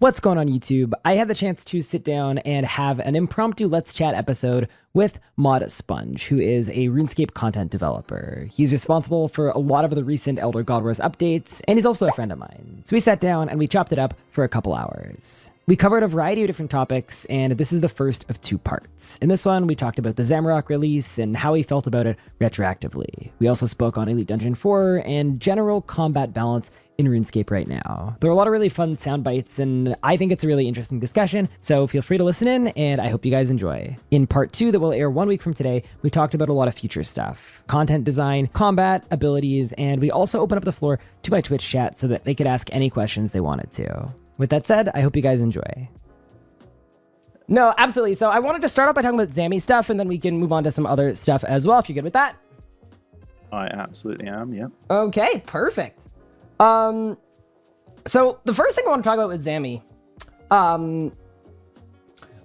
What's going on YouTube? I had the chance to sit down and have an impromptu Let's Chat episode with Mod Sponge, who is a RuneScape content developer. He's responsible for a lot of the recent Elder God Wars updates, and he's also a friend of mine. So we sat down and we chopped it up for a couple hours. We covered a variety of different topics, and this is the first of two parts. In this one, we talked about the Zamorak release and how he felt about it retroactively. We also spoke on Elite Dungeon 4 and general combat balance in RuneScape right now. There are a lot of really fun sound bites, and I think it's a really interesting discussion, so feel free to listen in, and I hope you guys enjoy. In part two that will air one week from today, we talked about a lot of future stuff. Content design, combat, abilities, and we also open up the floor to my Twitch chat so that they could ask any questions they wanted to. With that said, I hope you guys enjoy. No, absolutely. So I wanted to start off by talking about Zami stuff, and then we can move on to some other stuff as well, if you're good with that. I absolutely am, yeah. Okay, perfect. Um, so the first thing I want to talk about with Zami, um,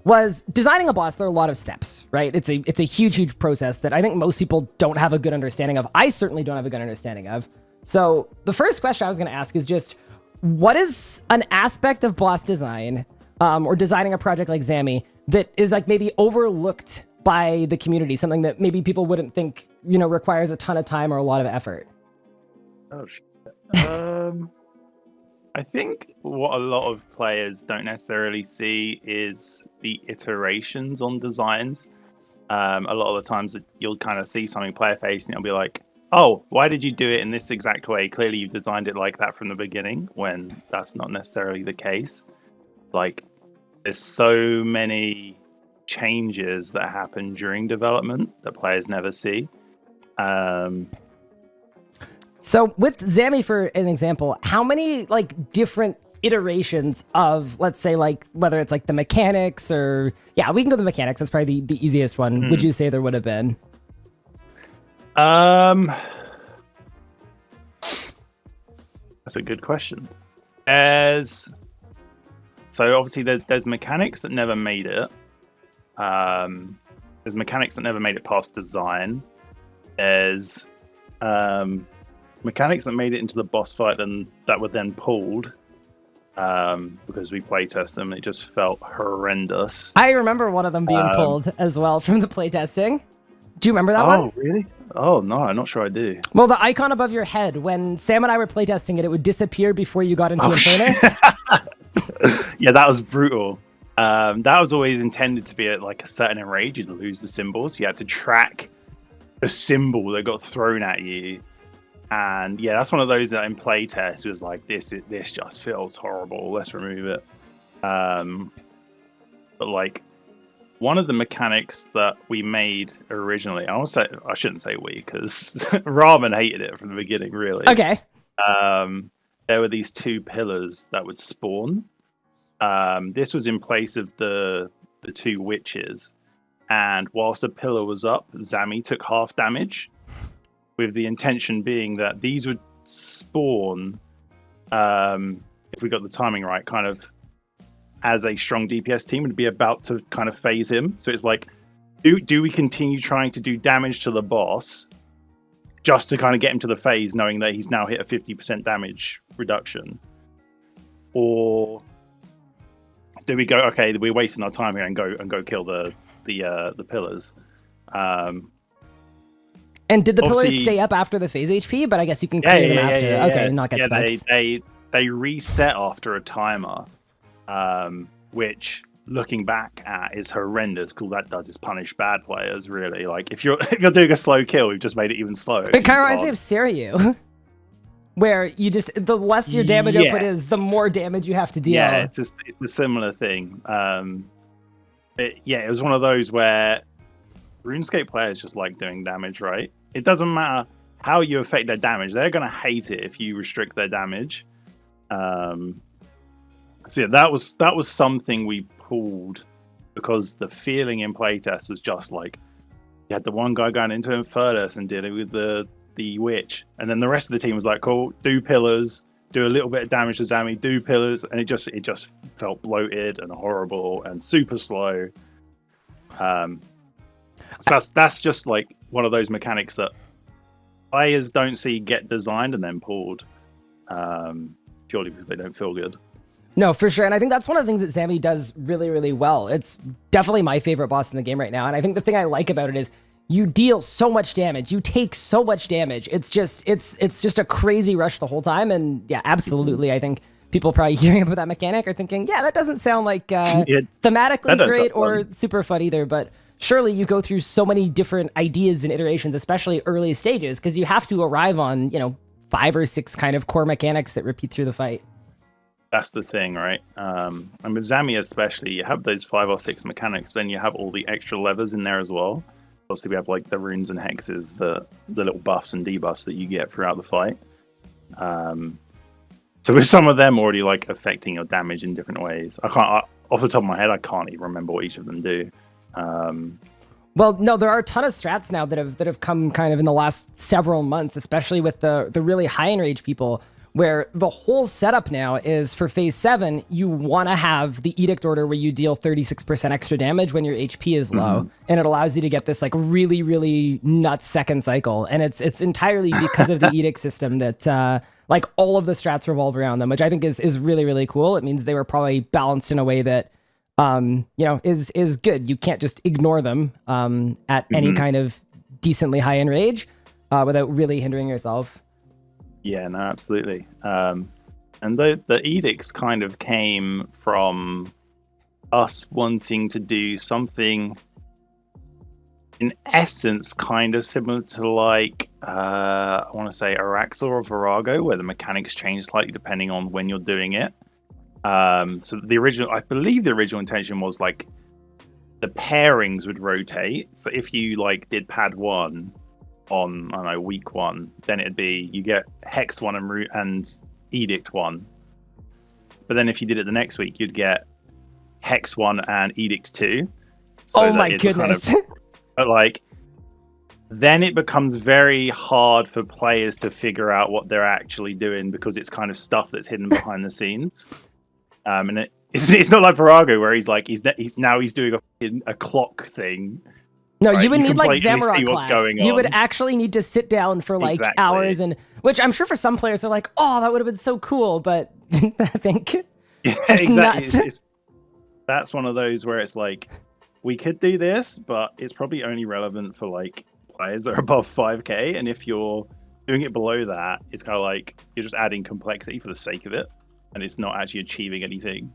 was designing a boss. There are a lot of steps, right? It's a it's a huge, huge process that I think most people don't have a good understanding of. I certainly don't have a good understanding of. So the first question I was going to ask is just, what is an aspect of boss design um, or designing a project like Zami that is like maybe overlooked by the community, something that maybe people wouldn't think, you know, requires a ton of time or a lot of effort? Oh, shit. um, I think what a lot of players don't necessarily see is the iterations on designs. Um, a lot of the times that you'll kind of see something player facing, you'll be like, oh, why did you do it in this exact way? Clearly, you've designed it like that from the beginning, when that's not necessarily the case. Like, there's so many changes that happen during development that players never see. Um, so with Zami, for an example, how many like different iterations of, let's say, like whether it's like the mechanics or yeah, we can go the mechanics. That's probably the, the easiest one. Mm. Would hmm. you say there would have been? Um, that's a good question. As so obviously there, there's mechanics that never made it. Um, there's mechanics that never made it past design. There's um, mechanics that made it into the boss fight, then that were then pulled um, because we playtest them. It just felt horrendous. I remember one of them being um, pulled as well from the playtesting. Do you remember that oh, one? Oh, really? Oh, no, I'm not sure I do. Well, the icon above your head, when Sam and I were playtesting it, it would disappear before you got into oh, furnace. yeah, that was brutal. Um, that was always intended to be at like a certain enrage. You'd lose the symbols. You had to track the symbol that got thrown at you. And yeah, that's one of those that in playtest was like, this it this just feels horrible. Let's remove it. Um, but like one of the mechanics that we made originally, I will say I shouldn't say we because Ramen hated it from the beginning. Really. Okay. Um, there were these two pillars that would spawn. Um, this was in place of the the two witches, and whilst the pillar was up, Zami took half damage, with the intention being that these would spawn, um, if we got the timing right, kind of as a strong DPS team would be about to kind of phase him. So it's like, do do we continue trying to do damage to the boss just to kind of get him to the phase, knowing that he's now hit a fifty percent damage reduction, or do we go? Okay, we're wasting our time here and go and go kill the the uh, the pillars. Um, and did the pillars stay up after the phase HP? But I guess you can clear yeah, them after. Yeah, okay, not get yeah, they, they they reset after a timer, um, which looking back at is horrendous. All that does is punish bad players. Really, like if you're if you're doing a slow kill, we've just made it even slower. It kind of reminds me of Seiryu. Where you just the less your damage yes. output is, the more damage you have to deal. Yeah, it's just it's a similar thing. Um, it, yeah, it was one of those where RuneScape players just like doing damage, right? It doesn't matter how you affect their damage; they're gonna hate it if you restrict their damage. Um, so yeah, that was that was something we pulled because the feeling in playtest was just like you had the one guy going into Infernus and dealing with the the witch, and then the rest of the team was like, "Cool, do pillars, do a little bit of damage to Zami, do pillars," and it just it just felt bloated and horrible and super slow. Um, so that's that's just like one of those mechanics that players don't see get designed and then pulled um, purely because they don't feel good. No, for sure. And I think that's one of the things that Zami does really, really well. It's definitely my favorite boss in the game right now. And I think the thing I like about it is you deal so much damage. You take so much damage. It's just it's it's just a crazy rush the whole time. And yeah, absolutely. I think people probably hearing about that mechanic are thinking, yeah, that doesn't sound like uh, it, thematically great or super fun either. But surely you go through so many different ideas and iterations, especially early stages, because you have to arrive on you know five or six kind of core mechanics that repeat through the fight. That's the thing, right? Um, and with Zami especially, you have those five or six mechanics, then you have all the extra levers in there as well obviously we have like the runes and hexes, the the little buffs and debuffs that you get throughout the fight. Um, so with some of them already like affecting your damage in different ways, I can't I, off the top of my head, I can't even remember what each of them do. Um, well, no, there are a ton of strats now that have that have come kind of in the last several months, especially with the the really high enrage people where the whole setup now is for phase seven, you want to have the edict order where you deal 36% extra damage when your HP is low. Mm-hmm. And it allows you to get this like really, really nuts second cycle. And it's it's entirely because of the edict system that uh, like all of the strats revolve around them, which I think is is really, really cool. It means they were probably balanced in a way that um, you know, is is good. You can't just ignore them um, at mm-hmm. any kind of decently high enrage uh, without really hindering yourself. Yeah, no, absolutely. Um, and the the edicts kind of came from us wanting to do something in essence kind of similar to like uh, I want to say Araxxor or Vorago, where the mechanics change slightly depending on when you're doing it. Um, so the original, I believe the original intention was like the pairings would rotate. So if you like did pad one, on I don't know week one, then it'd be you get hex one and root and edict one. But then if you did it the next week, you'd get hex one and edict two. So oh my goodness! Kind of, but like, then it becomes very hard for players to figure out what they're actually doing because it's kind of stuff that's hidden behind the scenes. Um, and it, it's, it's not like Vorago where he's like he's, he's now he's doing a, a clock thing no, right? you would you need like Zamorak class. You would actually need to sit down for like exactly. hours, and which I'm sure for some players are like, oh, that would have been so cool, but I think yeah, exactly. It's, it's, that's one of those where it's like we could do this, but it's probably only relevant for like players that are above 5k, and if you're doing it below that, it's kind of like you're just adding complexity for the sake of it, and it's not actually achieving anything.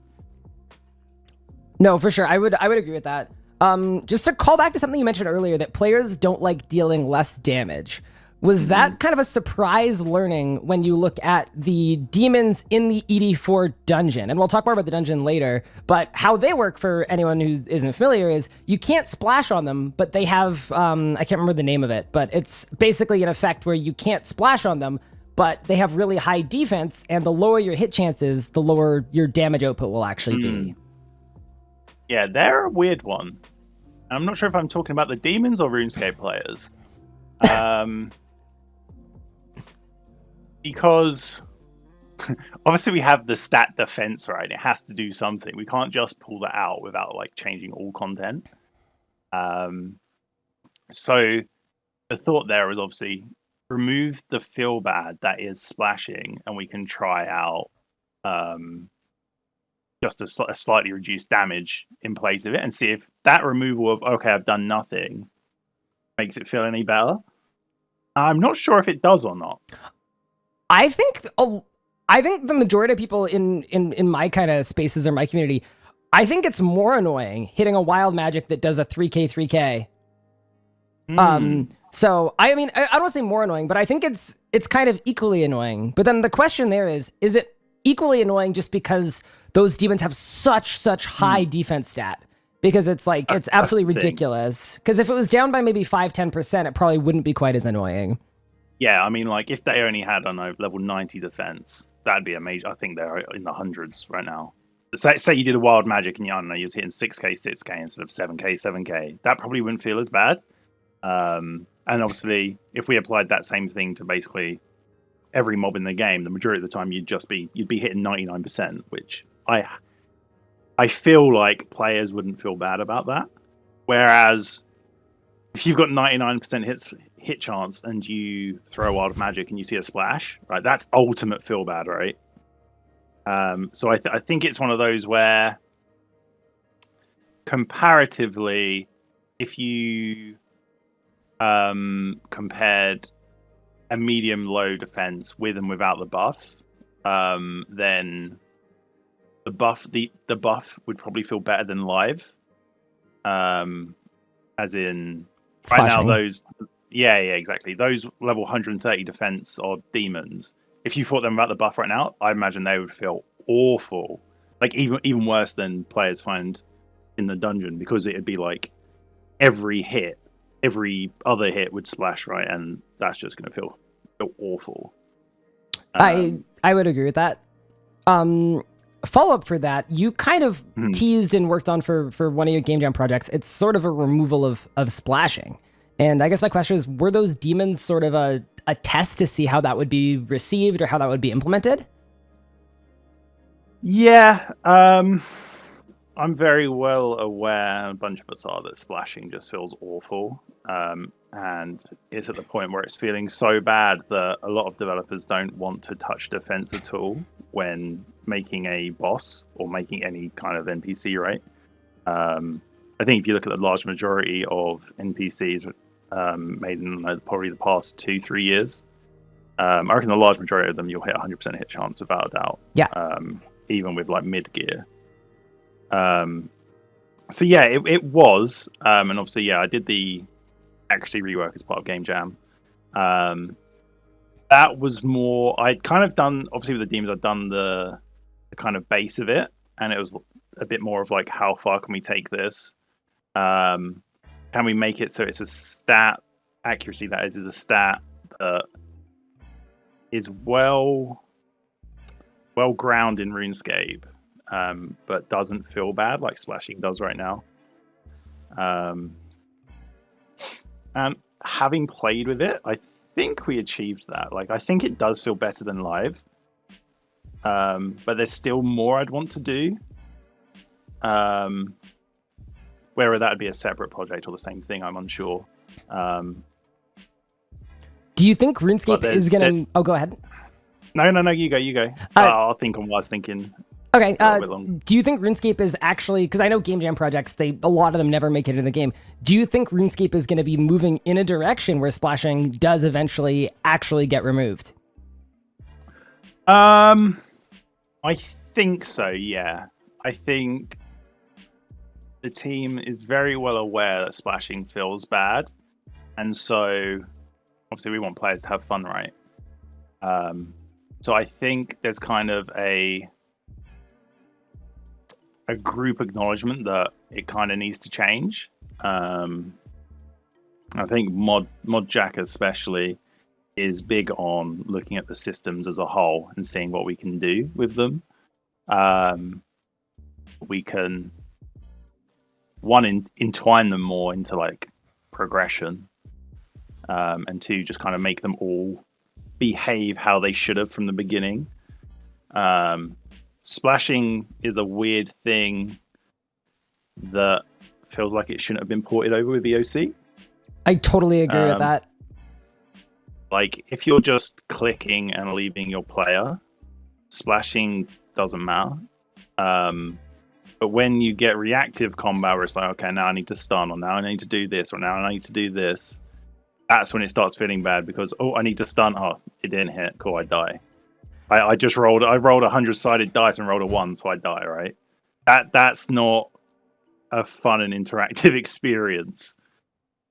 No, for sure. I would I would agree with that. Um, just to call back to something you mentioned earlier, that players don't like dealing less damage. Was mm-hmm. that kind of a surprise learning when you look at the demons in the ED4 dungeon? And we'll talk more about the dungeon later, but how they work for anyone who isn't familiar is you can't splash on them, but they have, um, I can't remember the name of it, but it's basically an effect where you can't splash on them, but they have really high defense, and the lower your hit chances, the lower your damage output will actually mm. be. Yeah, they're a weird one. I'm not sure if I'm talking about the demons or RuneScape players. Um, because obviously we have the stat defense, right? It has to do something. We can't just pull that out without like changing all content. Um, so the thought there is obviously remove the feel bad that is splashing, and we can try out um, just a, a, slightly reduced damage in place of it and see if that removal of okay i've done nothing makes it feel any better i'm not sure if it does or not i think oh, i think the majority of people in in in my kind of spaces or my community i think it's more annoying hitting a wild magic that does a 3k 3k mm. um so I mean I, I don't want to say more annoying, but I think it's it's kind of equally annoying. But then the question there is, is it equally annoying just because those demons have such such high mm. defense stat because it's like it's absolutely ridiculous. Because if it was down by maybe 5 10% it probably wouldn't be quite as annoying. Yeah i mean like if they only had on a level 90 defense that'd be amazing i think they're in the hundreds right now. Say, say you did a wild magic and you, I don't know, you're hitting 6k 6k instead of 7k 7k that probably wouldn't feel as bad. Um, and obviously if we applied that same thing to basically every mob in the game the majority of the time you'd just be you'd be hitting 99% which I I feel like players wouldn't feel bad about that. Whereas if you've got 99% hits hit chance and you throw a wild magic and you see a splash, right? That's ultimate feel bad, right? Um, so I, th- I think it's one of those where, comparatively, if you um, compared a medium low defense with and without the buff, um, then the buff the the buff would probably feel better than live. Um, as in right now those yeah yeah exactly those level 130 defense or demons. If you fought them without the buff right now, I imagine they would feel awful, like even even worse than players find in the dungeon because it'd be like every hit, every other hit would splash right, and that's just going to feel, feel awful. Um, I I would agree with that. Um, follow up for that, you kind of mm-hmm. teased and worked on for for one of your game jam projects. It's sort of a removal of of splashing. And I guess my question is, were those demons sort of a a test to see how that would be received or how that would be implemented? Yeah, um, I'm very well aware, a bunch of us are, that splashing just feels awful. Um, and it's at the point where it's feeling so bad that a lot of developers don't want to touch defense at all when making a boss or making any kind of NPC, right? Um, I think if you look at the large majority of NPCs um, made in uh, probably the past two, three years, um, I reckon the large majority of them you'll hit 100% hit chance without a doubt. Yeah. Um, even with like mid gear. Um, so yeah, it, it was, um, and obviously yeah, I did the actually rework as part of Game Jam. Um, that was more. I'd kind of done obviously with the demons. I'd done the, the kind of base of it, and it was a bit more of like how far can we take this? Um, can we make it so it's a stat accuracy that is is a stat that is well well grounded in RuneScape, um, but doesn't feel bad like splashing does right now. Um, and having played with it, I think we achieved that. Like, I think it does feel better than live. Um, but there's still more I'd want to do. Um, whether that would be a separate project or the same thing, I'm unsure. Um, do you think RuneScape is going to? Oh, go ahead. No, no, no. You go. You go. Uh, I'll think on what I was thinking. Okay. Uh, do you think RuneScape is actually because I know game jam projects they a lot of them never make it in the game. Do you think RuneScape is going to be moving in a direction where splashing does eventually actually get removed? Um, I think so. Yeah, I think the team is very well aware that splashing feels bad, and so obviously we want players to have fun, right? Um, so I think there's kind of a a group acknowledgement that it kind of needs to change. Um, I think Mod Jack especially is big on looking at the systems as a whole and seeing what we can do with them. Um, we can one in, entwine them more into like progression, um, and two just kind of make them all behave how they should have from the beginning. Um, splashing is a weird thing that feels like it shouldn't have been ported over with EOC. I totally agree um, with that. Like, if you're just clicking and leaving your player, splashing doesn't matter. Um, but when you get reactive combat, where it's like, okay, now I need to stun, or now I need to do this, or now I need to do this, that's when it starts feeling bad because oh, I need to stun. Oh, it didn't hit. Cool, I die. I, I just rolled. I rolled a hundred sided dice and rolled a one, so I die. Right. That that's not a fun and interactive experience.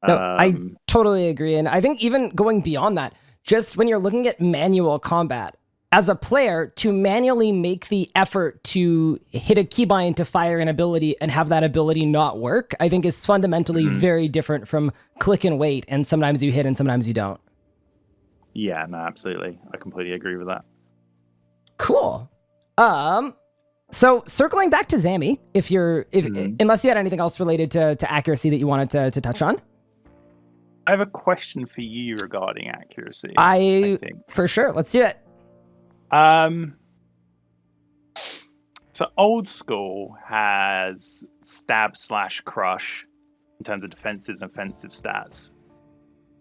No, um, I totally agree, and I think even going beyond that, just when you're looking at manual combat, as a player to manually make the effort to hit a keybind to fire an ability and have that ability not work, I think is fundamentally mm-hmm. very different from click and wait and sometimes you hit and sometimes you don't. Yeah, no, absolutely. I completely agree with that. Cool. Um so circling back to Zami, if you're if mm-hmm. unless you had anything else related to to accuracy that you wanted to to touch on. I have a question for you regarding accuracy. I, I think. for sure. Let's do it. Um, so old school has stab slash crush in terms of defenses and offensive stats.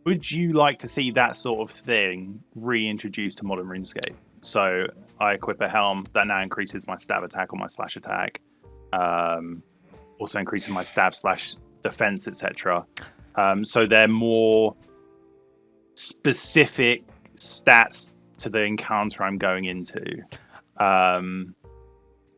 Would you like to see that sort of thing reintroduced to modern RuneScape? So I equip a helm that now increases my stab attack or my slash attack. Um, also increasing my stab slash defense, etc. Um, so they're more specific stats to the encounter I'm going into. Um,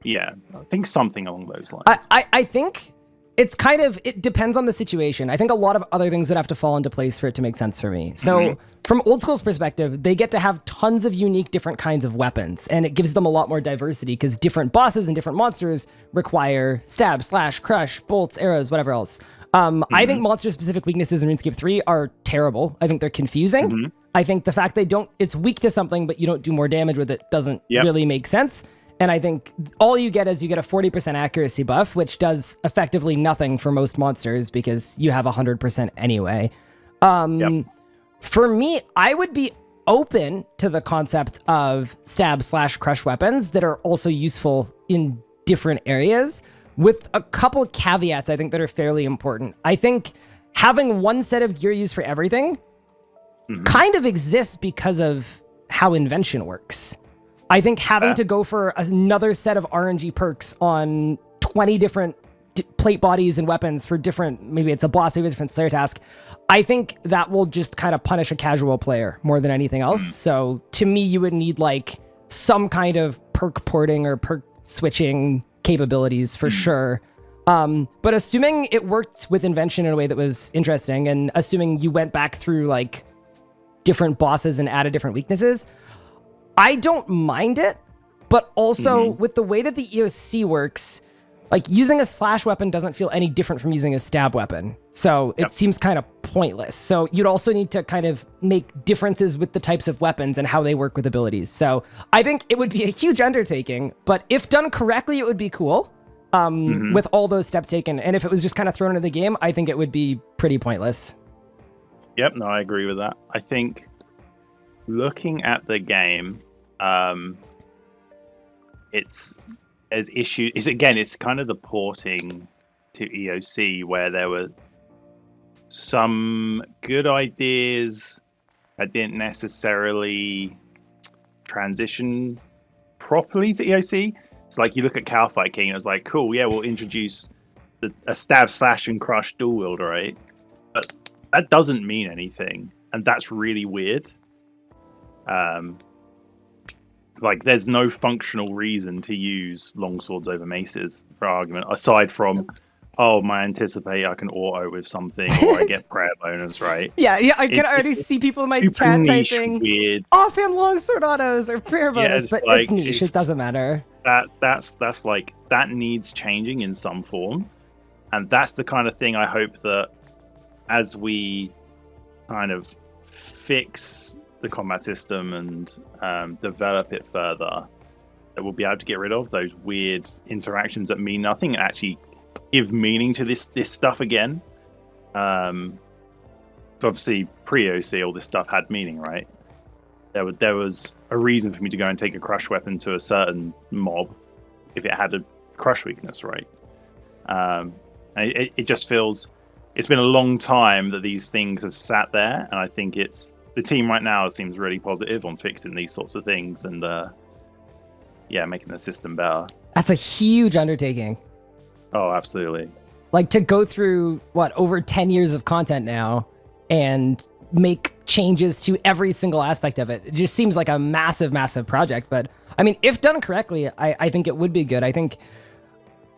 yeah, I think something along those lines. I, I, I think it's kind of it depends on the situation. I think a lot of other things would have to fall into place for it to make sense for me. So mm-hmm. from old school's perspective, they get to have tons of unique different kinds of weapons, and it gives them a lot more diversity because different bosses and different monsters require stab, slash, crush, bolts, arrows, whatever else. Um, mm-hmm. I think mm-hmm. monster specific weaknesses in RuneScape 3 are terrible. I think they're confusing. Mm-hmm. I think the fact they don't, it's weak to something, but you don't do more damage with it doesn't yep. really make sense. And I think all you get is you get a 40% accuracy buff, which does effectively nothing for most monsters because you have 100% anyway. Um, yep. For me, I would be open to the concept of stab slash crush weapons that are also useful in different areas with a couple caveats I think that are fairly important. I think having one set of gear used for everything mm-hmm. kind of exists because of how invention works. I think having to go for another set of RNG perks on 20 different d- plate bodies and weapons for different, maybe it's a boss, maybe it's a different Slayer task. I think that will just kind of punish a casual player more than anything else. Mm. So to me, you would need like some kind of perk porting or perk switching capabilities for mm. sure. Um, but assuming it worked with invention in a way that was interesting and assuming you went back through like different bosses and added different weaknesses, I don't mind it, but also mm-hmm. with the way that the EOC works, like using a slash weapon doesn't feel any different from using a stab weapon. So yep. it seems kind of pointless. So you'd also need to kind of make differences with the types of weapons and how they work with abilities. So I think it would be a huge undertaking, but if done correctly, it would be cool. Um, mm-hmm. with all those steps taken. And if it was just kind of thrown into the game, I think it would be pretty pointless. Yep, no, I agree with that. I think looking at the game, um, it's as issue is again it's kind of the porting to EOC where there were some good ideas that didn't necessarily transition properly to EOC. It's like you look at Kalphite King, it's like, cool, yeah, we'll introduce the, a stab, slash, and crush dual wield, right? But that doesn't mean anything, and that's really weird. Um, like there's no functional reason to use longswords over maces for argument aside from oh my anticipate i can auto with something or i get prayer bonus right? Yeah yeah i can it, already see people in my chat typing weird. offhand longsword autos or prayer bonus yeah, but like, it's niche it's, it doesn't matter. that that's that's like that needs changing in some form. And that's the kind of thing i hope that as we kind of fix the combat system and um, develop it further, that we'll be able to get rid of those weird interactions that mean nothing and actually give meaning to this this stuff again. Um, so obviously pre-EOC, all this stuff had meaning, right? There was there was a reason for me to go and take a crush weapon to a certain mob if it had a crush weakness, right? Um, it, it just feels it's been a long time that these things have sat there, and I think it's the team right now seems really positive on fixing these sorts of things and uh, yeah, making the system better. That's a huge undertaking. Oh, absolutely. Like to go through what over 10 years of content now and make changes to every single aspect of it. It just seems like a massive, massive project. But I mean, if done correctly, I, I think it would be good. I think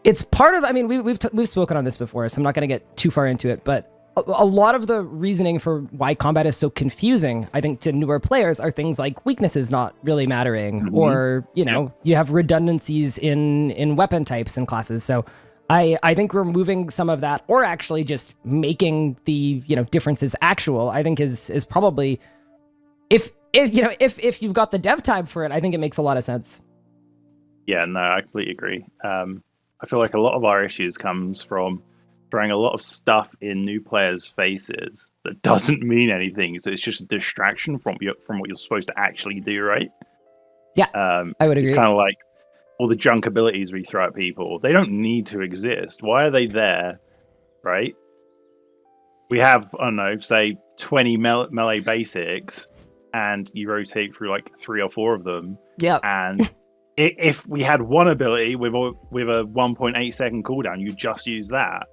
it's part of. I mean, we, we've t- we've spoken on this before, so I'm not going to get too far into it. But a lot of the reasoning for why combat is so confusing, I think, to newer players are things like weaknesses not really mattering, mm-hmm. or you know, yeah. you have redundancies in in weapon types and classes. So, I I think removing some of that, or actually just making the you know differences actual, I think is is probably if if you know if if you've got the dev time for it, I think it makes a lot of sense. Yeah, no, I completely agree. Um, I feel like a lot of our issues comes from throwing a lot of stuff in new players' faces that doesn't mean anything. So it's just a distraction from you from what you're supposed to actually do, right? Yeah, um, I would agree. It's kind of like all the junk abilities we throw at people. They don't need to exist. Why are they there, right? We have, I don't know, say 20 melee basics, and you rotate through like three or four of them. Yeah. And if we had one ability with a with a 1.8 second cooldown, you just use that.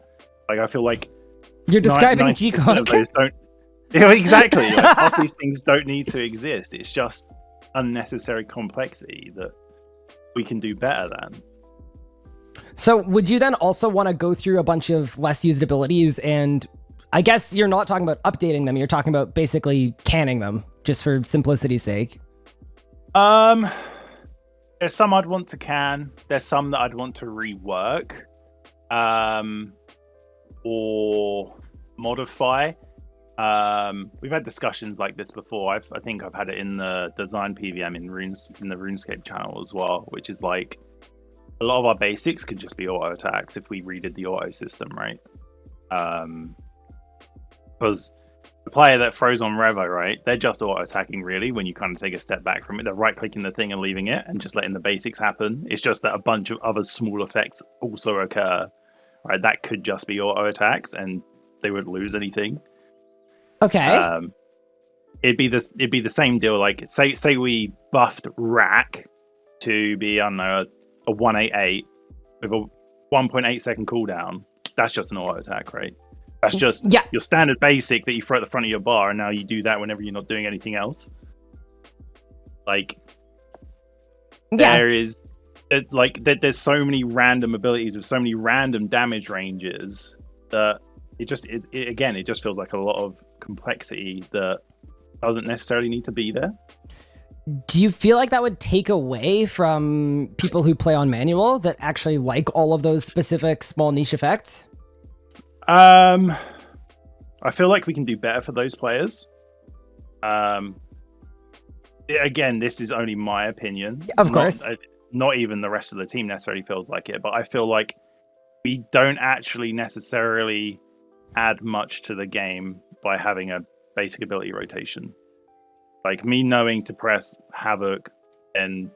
Like I feel like You're describing 90% GConc. those don't. Yeah, exactly. Like, half these things don't need to exist. It's just unnecessary complexity that we can do better than. So would you then also want to go through a bunch of less used abilities and I guess you're not talking about updating them, you're talking about basically canning them just for simplicity's sake. Um, there's some I'd want to can. There's some that I'd want to rework, um, or modify. Um, we've had discussions like this before. I've, I think I've had it in the design PVM in runes in the RuneScape channel as well, which is like a lot of our basics could just be auto attacks if we redid the auto system, right? Um, because the player that froze on Revo, right? They're just auto attacking really when you kind of take a step back from it. They're right clicking the thing and leaving it and just letting the basics happen. It's just that a bunch of other small effects also occur. Right? That could just be auto attacks and they wouldn't lose anything. Okay. Um it'd be this it'd be the same deal. Like say say we buffed Wrack to be I don't know a, a one eight eight with a one point eight second cooldown. That's just an auto attack, right? That's just yeah. your standard basic that you throw at the front of your bar, and now you do that whenever you're not doing anything else. Like Yeah. there is, it, like there, there's so many random abilities with so many random damage ranges that it just it, it again it just feels like a lot of complexity that doesn't necessarily need to be there. Do you feel like that would take away from people who play on manual that actually like all of those specific small niche effects? Um, I feel like we can do better for those players. Um, again, this is only my opinion. Of Not- course. uh, Not, even the rest of the team necessarily feels like it, but I feel like we don't actually necessarily add much to the game by having a basic ability rotation. Like me knowing to press havoc and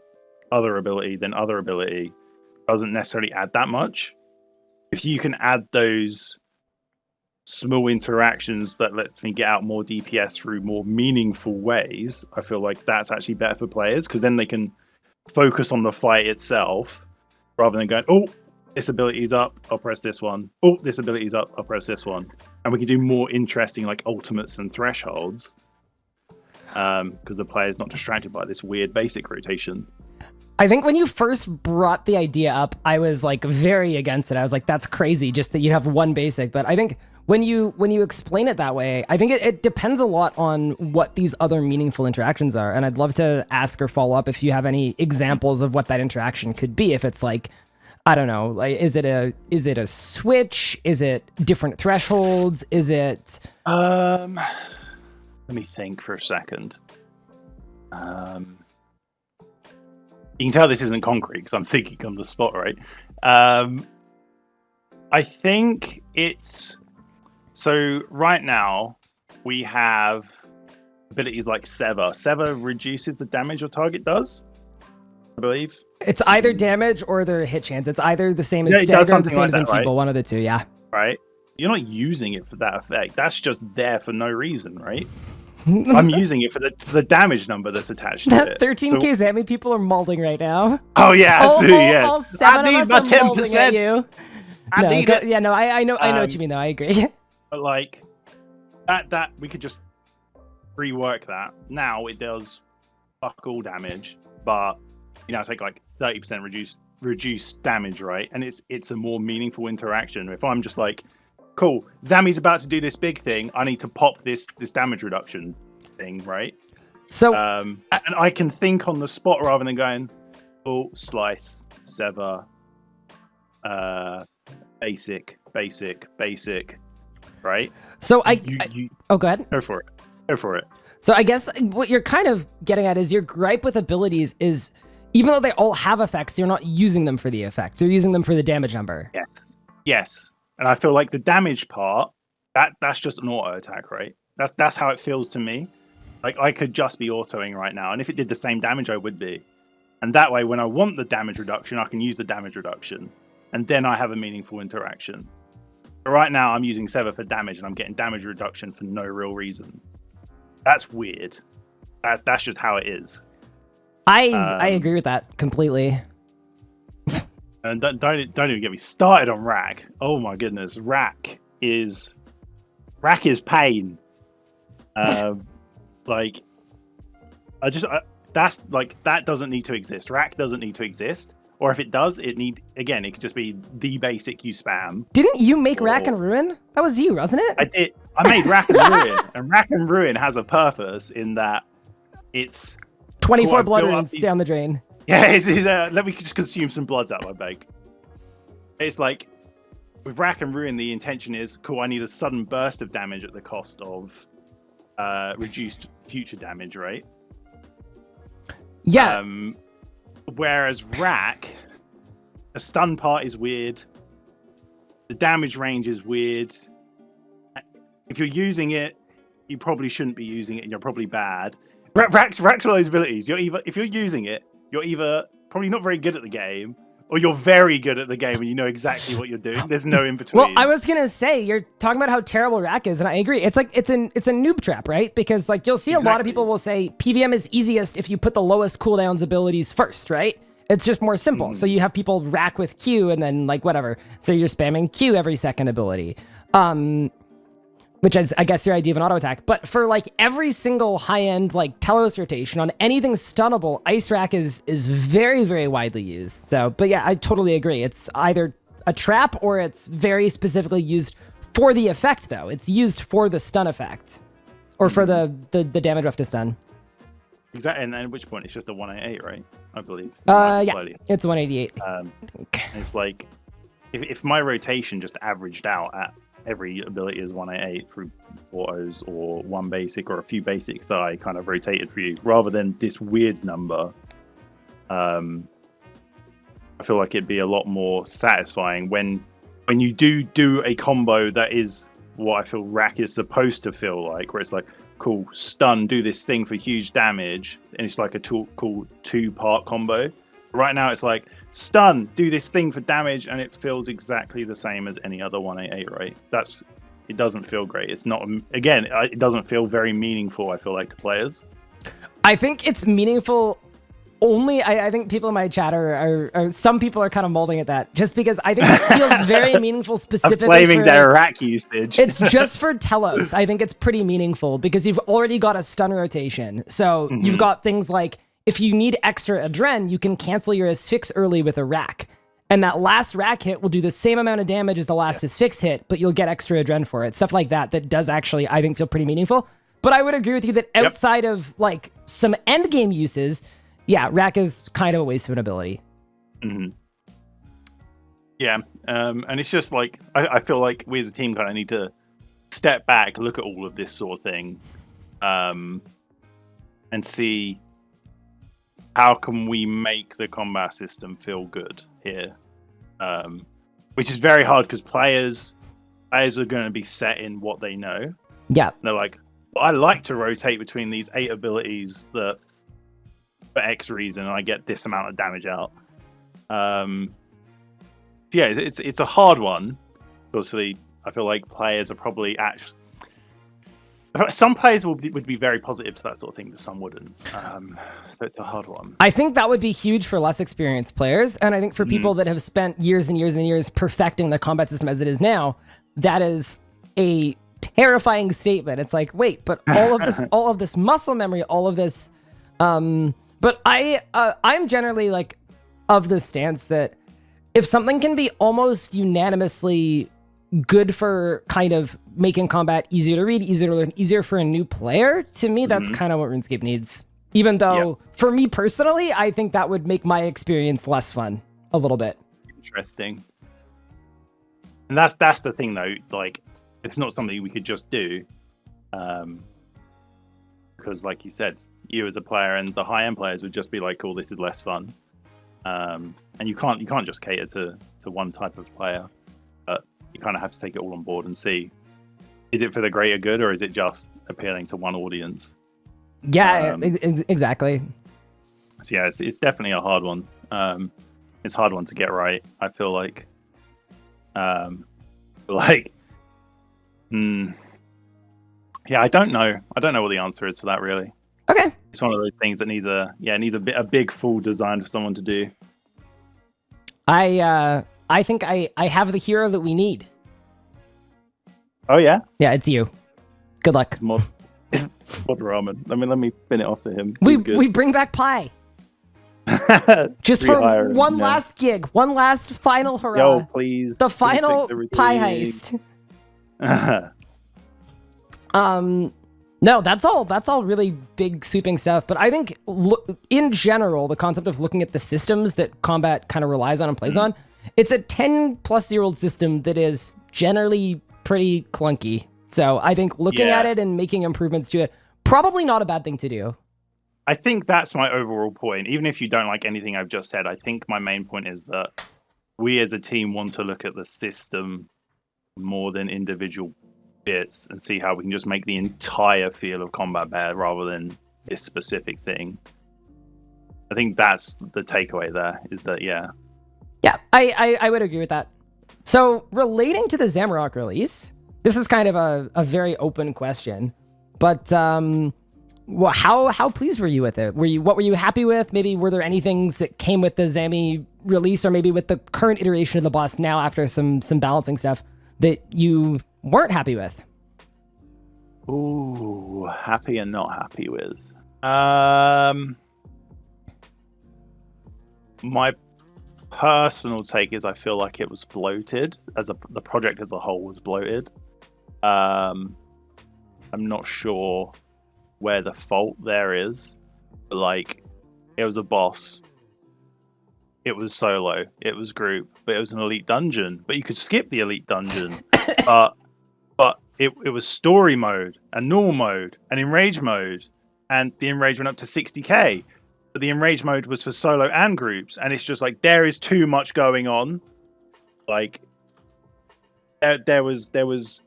other ability, than other ability doesn't necessarily add that much. If you can add those small interactions that lets me get out more DPS through more meaningful ways, I feel like that's actually better for players because then they can focus on the fight itself rather than going, oh, this ability's up, I'll press this one. Oh, this ability's up, I'll press this one. And we can do more interesting like ultimates and thresholds um, because the player's not distracted by this weird basic rotation. I think when you first brought the idea up, I was like very against it. I was like, that's crazy, just that you have one basic. But I think when you when you explain it that way, I think it, it depends a lot on what these other meaningful interactions are. And I'd love to ask or follow up if you have any examples of what that interaction could be. If it's like, I don't know, like is it a is it a switch? Is it different thresholds? Is it Um, let me think for a second. Um, you can tell this isn't concrete because I'm thinking on the spot, right? Um, I think it's so right now we have abilities like Sever. Sever reduces the damage your target does, I believe. it's either damage or their hit chance. It's either the same as Yeah, it does stagger or the something same like as that, enfeeble. right? One of the two, yeah. Right? You're not using it for that effect. That's just there for no reason, right? I'm using it for the for the damage number that's attached to it. 13k So- Zami people are mauling right now. oh yeah, all, so, yeah. all seven need of my us are 10%. at you. I no, need go- it. Yeah, no, I, I know, I know what Um, you mean though. I agree. But like that that we could just rework that. Now it does fuck all damage, but you know, take like 30% reduced reduced damage, right? And it's it's a more meaningful interaction. If I'm just like, cool, Zami's about to do this big thing, I need to pop this this damage reduction thing, right? So Um and I can think on the spot rather than going, oh, slice, sever, uh basic, basic, basic, right? so I, you, I you oh go ahead. go for it. Go for it. So I guess what you're kind of getting at is your gripe with abilities is even though they all have effects, you're not using them for the effects. You're using them for the damage number. Yes. Yes. And I feel like the damage part, that that's just an auto attack, right? That's that's how it feels to me. Like I could just be autoing right now, and if it did the same damage, I would be. And that way, when I want the damage reduction, I can use the damage reduction, and then I have a meaningful interaction. Right now, I'm using Sever for damage, and I'm getting damage reduction for no real reason. That's weird. That that's just how it is. I um, I agree with that completely. And don't, don't don't even get me started on wrack. Oh my goodness, wrack is wrack is pain. Um, like I just I, that's like that doesn't need to exist. Wrack doesn't need to exist. Or if it does, it need again. It could just be the basic you spam. Didn't you make or... Wrack and Ruin? That was you, wasn't it? I did. I made Wrack and Ruin, and Wrack and Ruin has a purpose in that it's 24 cool, blood runes these... down the drain. Yeah, it's, it's, uh, let me just consume some bloods out of my bag. It's like with Wrack and Ruin, the intention is cool. I need a sudden burst of damage at the cost of uh, reduced future damage, right? Yeah. Um, whereas Wrack, the stun part is weird. The damage range is weird. If you're using it, you probably shouldn't be using it, and you're probably bad. Wrack's Wrack's of those abilities. You're either if you're using it, you're either probably not very good at the game, or you're very good at the game and you know exactly what you're doing. There's no in between. Well, I was gonna say you're talking about how terrible Wrack is, and I agree. It's like it's an it's a noob trap, right? Because like you'll see exactly. a lot of people will say PVM is easiest if you put the lowest cooldowns abilities first, right? It's just more simple. Mm. So you have people wrack with Q and then like whatever. So you're spamming Q every second ability. Um, which is I guess your idea of an auto attack. But for like every single high end like Telos rotation on anything stunnable, Ice Wrack is is very very widely used. So, but yeah, I totally agree. It's either a trap or it's very specifically used for the effect though. It's used for the stun effect or for the the, the damage to stun. Exactly, and at which point it's just a 188, right? I believe. Uh, yeah, it's 188. Um, it's like if, if my rotation just averaged out at every ability is 188 through autos or one basic or a few basics that I kind of rotated for you rather than this weird number. Um, I feel like it'd be a lot more satisfying when when you do do a combo that is what I feel wrack is supposed to feel like, where it's like, cool, stun, do this thing for huge damage, and it's like a two, cool two part combo. Right now, it's like stun, do this thing for damage, and it feels exactly the same as any other 188, right? That's it doesn't feel great. It's not again, it doesn't feel very meaningful. I feel like to players. I think it's meaningful. Only I, I think people in my chat are, are, are, some people are kind of molding at that just because I think it feels very meaningful specifically. blaming for, their wrack usage. it's just for Telos. I think it's pretty meaningful because you've already got a stun rotation. So mm-hmm. you've got things like if you need extra adren, you can cancel your asphyx early with a wrack. And that last wrack hit will do the same amount of damage as the last yeah. asphyx hit, but you'll get extra adren for it. Stuff like that that does actually, I think, feel pretty meaningful. But I would agree with you that outside yep. of like some end game uses, yeah, wrack is kind of a waste of an ability. Mm-hmm. Yeah, um, and it's just like I, I, feel like we as a team kind of need to step back, look at all of this sort of thing, um, and see how can we make the combat system feel good here? Um, which is very hard because players players are going to be set in what they know. Yeah, they're like, I like to rotate between these eight abilities that for X reason I get this amount of damage out. Um, yeah, it's it's a hard one. Obviously, I feel like players are probably actually some players will be, would be very positive to that sort of thing, but some wouldn't. Um, so it's a hard one. I think that would be huge for less experienced players, and I think for mm. people that have spent years and years and years perfecting the combat system as it is now, that is a terrifying statement. It's like, wait, but all of this, all of this muscle memory, all of this. Um, but I, uh, I'm generally like of the stance that if something can be almost unanimously good for kind of making combat easier to read, easier to learn, easier for a new player. To me, that's mm-hmm. kind of what RuneScape needs. Even though, yep. for me personally, I think that would make my experience less fun a little bit. Interesting. And that's that's the thing though. Like, it's not something we could just do, um, because like you said, you as a player and the high end players would just be like, "Cool, this is less fun," um, and you can't you can't just cater to to one type of player you kind of have to take it all on board and see is it for the greater good or is it just appealing to one audience? Yeah, um, exactly. So yeah, it's, it's definitely a hard one. Um, it's a hard one to get right. I feel like, um, like, mm, yeah, I don't know. I don't know what the answer is for that really. Okay. It's one of those things that needs a yeah it needs a bit a big full design for someone to do. I uh I think I I have the hero that we need. Oh yeah, Yeah, it's you. Good luck. mod, mod ramen. Let me let me spin it off to him. We we bring back pie just for him, one yeah. last gig, one last final hurrah. Yo, please. the please final pie heist. Um, no, that's all. That's all really big sweeping stuff. But I think, in general, the concept of looking at the systems that combat kind of relies on and plays on, it's a ten plus year old system that is generally pretty clunky. So I think looking Yeah. at it and making improvements to it, probably not a bad thing to do. I think that's my overall point. Even if you don't like anything I've just said, I think my main point is that we as a team want to look at the system more than individual bits and see how we can just make the entire feel of combat better rather than this specific thing. I think that's the takeaway there is that yeah. Yeah, I, I, I would agree with that. So, relating to the Zamorak release, this is kind of a, a very open question, but um, well, how how pleased were you with it? Were you what were you happy with? Maybe were there any things that came with the Zami release, or maybe with the current iteration of the boss now after some some balancing stuff that you weren't happy with? Ooh, happy and not happy with. Um, my personal take is I feel like it was bloated as a the project as a whole was bloated. Um, I'm not sure where the fault there is. But like, it was a boss. It was solo. It was group, but it was an elite dungeon. But you could skip the elite dungeon. but but it, it was story mode and normal mode and enrage mode and the enrage went up to 60k but the enrage mode was for solo and groups and it's just like there is too much going on. Like there, there was there was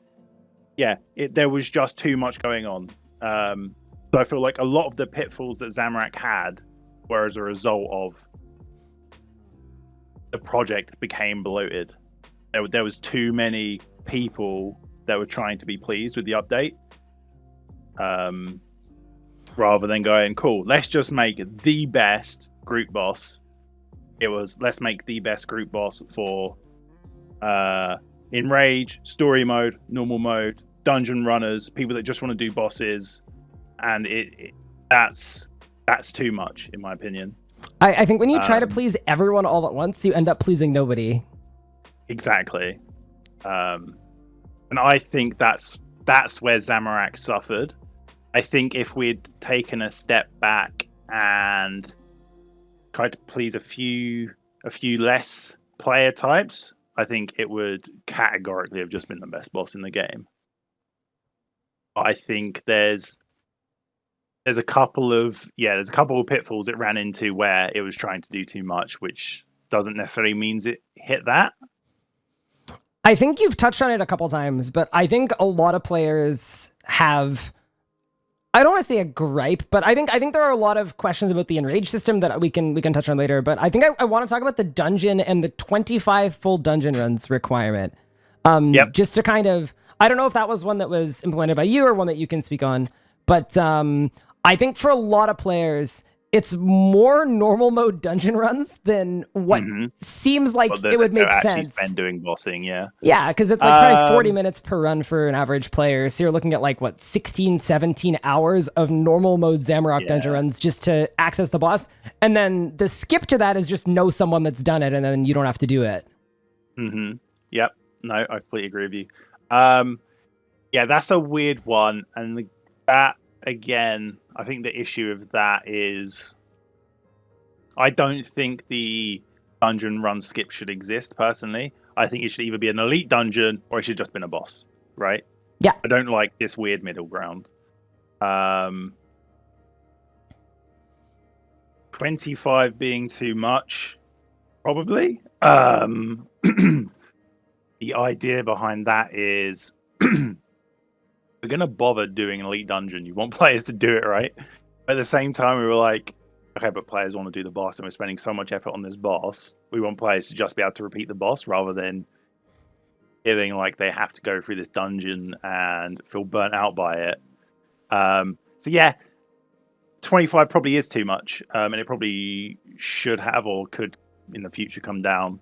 yeah it, there was just too much going on. Um so i feel like a lot of the pitfalls that Zamorak had were as a result of the project became bloated. There, there was too many people that were trying to be pleased with the update. Um rather than going cool let's just make the best group boss it was let's make the best group boss for uh enrage story mode normal mode dungeon runners people that just want to do bosses and it, it that's that's too much in my opinion I, I think when you try to Um, please everyone all at once, you end up pleasing nobody. Exactly. Um, and I think that's that's where Zamorak suffered. I think if we'd taken a step back and tried to please a few a few less player types, I think it would categorically have just been the best boss in the game. But I think there's there's a couple of yeah, there's a couple of pitfalls it ran into where it was trying to do too much, which doesn't necessarily means it hit that. I think you've touched on it a couple times, but I think a lot of players have I don't want to say a gripe, but I think I think there are a lot of questions about the enrage system that we can we can touch on later. But I think I, I want to talk about the dungeon and the 25 full dungeon runs requirement. Um Yep. just to kind of I don't know if that was one that was implemented by you or one that you can speak on, but um I think for a lot of players it's more normal mode dungeon runs than what Mhm. seems like Well, it would make sense. spend doing bossing, yeah. Yeah, because it's like probably 40 Um, minutes per run for an average player. So you're looking at like, what, 16, 17 hours of normal mode Zamorak dungeon runs just to access the boss. And then the skip to that is just know someone that's done it and then you don't have to do it. hmm Yep. No, I completely agree with you. Um, yeah, that's a weird one, and the, that again, I think the issue of that is, I don't think the dungeon run skip should exist. Personally, I think it should either be an elite dungeon or it should just been a boss. Right? Yeah. I don't like this weird middle ground. Um, twenty-five being too much, probably. Um, the idea behind that is going to bother doing an elite dungeon. You want players to do it, right? But at the same time, we were like, okay, but players want to do the boss, and we're spending so much effort on this boss. We want players to just be able to repeat the boss rather than feeling like they have to go through this dungeon and feel burnt out by it. Um, so yeah, 25 probably is too much, um, and it probably should have or could in the future come down.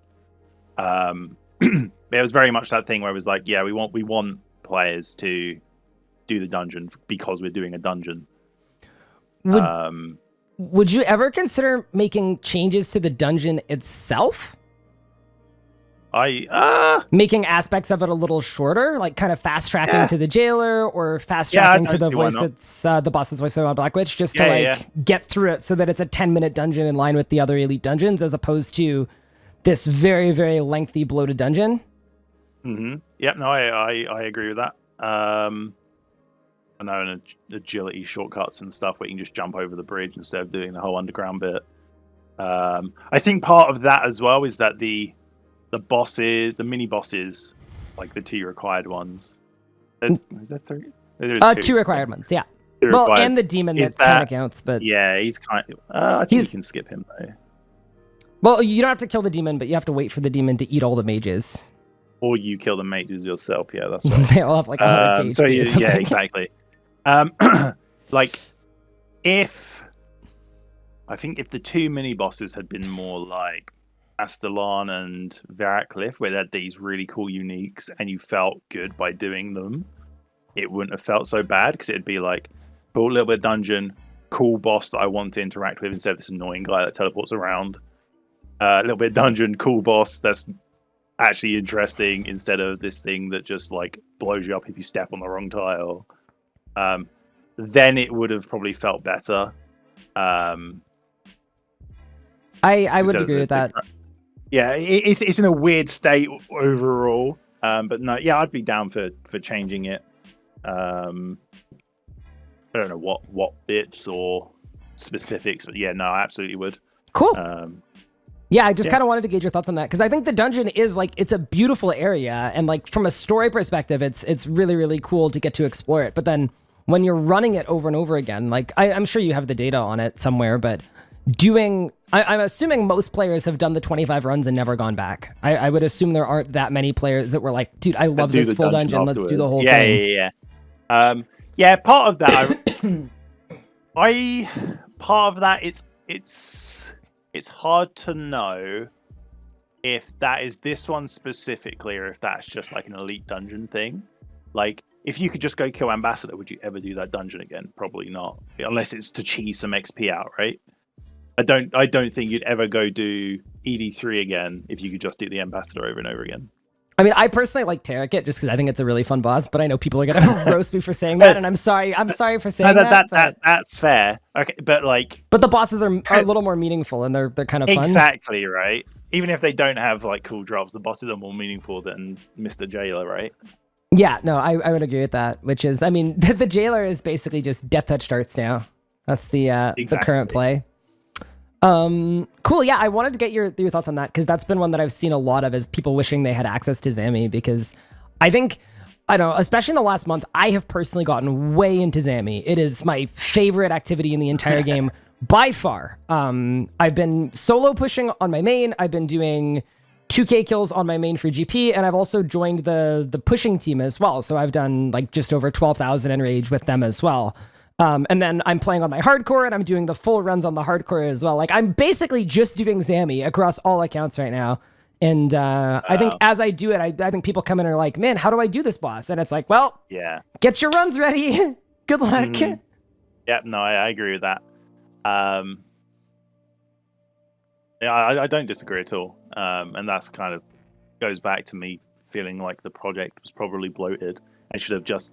Um, it was very much that thing where it was like, yeah, we want we want players to do the dungeon because we're doing a dungeon. Would, Um, would you ever consider making changes to the dungeon itself? I uh, Making aspects of it a little shorter, like kind of fast tracking Yeah. to the jailer or fast Yeah, tracking to the voice that's uh, the boss that's voiced by Black Witch, just to like yeah, get through it so that it's a 10 minute dungeon in line with the other elite dungeons as opposed to this very, very lengthy bloated dungeon. hmm Yep, no, I, I, I agree with that. Um, and ag- agility shortcuts and stuff where you can just jump over the bridge instead of doing the whole underground bit. Um, I think part of that as well is that the the bosses, the mini bosses, like the two required ones. There's is that three? There is Uh, two required ones, yeah. Two Well, and the demon Is that, kind of counts, but yeah, he's kind. Of, uh, I think He's- you can skip him though, well, you don't have to kill the demon, but you have to wait for the demon to eat all the mages. or you kill the mages yourself. Yeah, that's right. they all have like 100 Um, so yeah, yeah, exactly. Um, like if I think if the two mini bosses had been more like Astellarn and Verak Lith, where they had these really cool uniques, and you felt good by doing them, it wouldn't have felt so bad because it'd be like, cool little bit dungeon, cool boss that I want to interact with instead of this annoying guy that teleports around. A little bit dungeon, cool boss that's actually interesting instead of this thing that just like blows you up if you step on the wrong tile. Um, then it would have probably felt better. Um, I, I would agree the- with that. the- yeah, it, it's it's in a weird state overall. Um, but no, yeah, I'd be down for for changing it. Um, I don't know what what bits or specifics, but yeah, no, I absolutely would. Cool. Um, Yeah, I just Yeah. kind of wanted to gauge your thoughts on that because I think the dungeon is like it's a beautiful area and like from a story perspective, it's it's really really cool to get to explore it. But then when you're running it over and over again, like I, I'm sure you have the data on it somewhere, but doing I, I'm assuming most players have done the 25 runs and never gone back. I, I would assume there aren't that many players that were like, dude, I love this full dungeon. Let's do the whole yeah, thing. Yeah, yeah, yeah. Um, yeah, part of that, I, I, part of that, it's it's it's hard to know if that is this one specifically or if that's just like an elite dungeon thing. Like, if you could just go kill ambassador, would you ever do that dungeon again? Probably not, unless it's to cheese some XP out, right? I don't. I don't think you'd ever go do ED3 again if you could just do the ambassador over and over again. I mean, I personally like Taraket just because I think it's a really fun boss, but I know people are gonna roast me for saying that, and I'm sorry. I'm sorry for saying No, that. that, that, but- that, that's fair. Okay, but like But the bosses are, are a little more meaningful and they're they're kind of fun. exactly right. Even if they don't have like cool drops, the bosses are more meaningful than Mr. Jailer, right? Yeah, no, I, I would agree with that. Which is, I mean, the, the jailer is basically just death touch darts now. That's the uh, the current play. Um, cool. Yeah, I wanted to get your your thoughts on that because that's been one that I've seen a lot of is people wishing they had access to Zami because I think. I don't know, especially in the last month, I have personally gotten way into Zami. It is my favorite activity in the entire game by far. Um, I've been solo pushing on my main. I've been doing 2k kills on my main free GP, and I've also joined the the pushing team as well. So I've done like just over 12,000 enrage with them as well. Um, and then I'm playing on my hardcore, and I'm doing the full runs on the hardcore as well. Like I'm basically just doing Zami across all accounts right now. And uh, I think as I do it, I, I think people come in and are like, "Man, how do I do this boss?" And it's like, "Well, Yeah. get your runs ready. Good luck." Mhm. Yeah, no, I, I agree with that. Um, yeah, I, I don't disagree at all. Um, and that's kind of goes back to me feeling like the project was probably bloated and should have just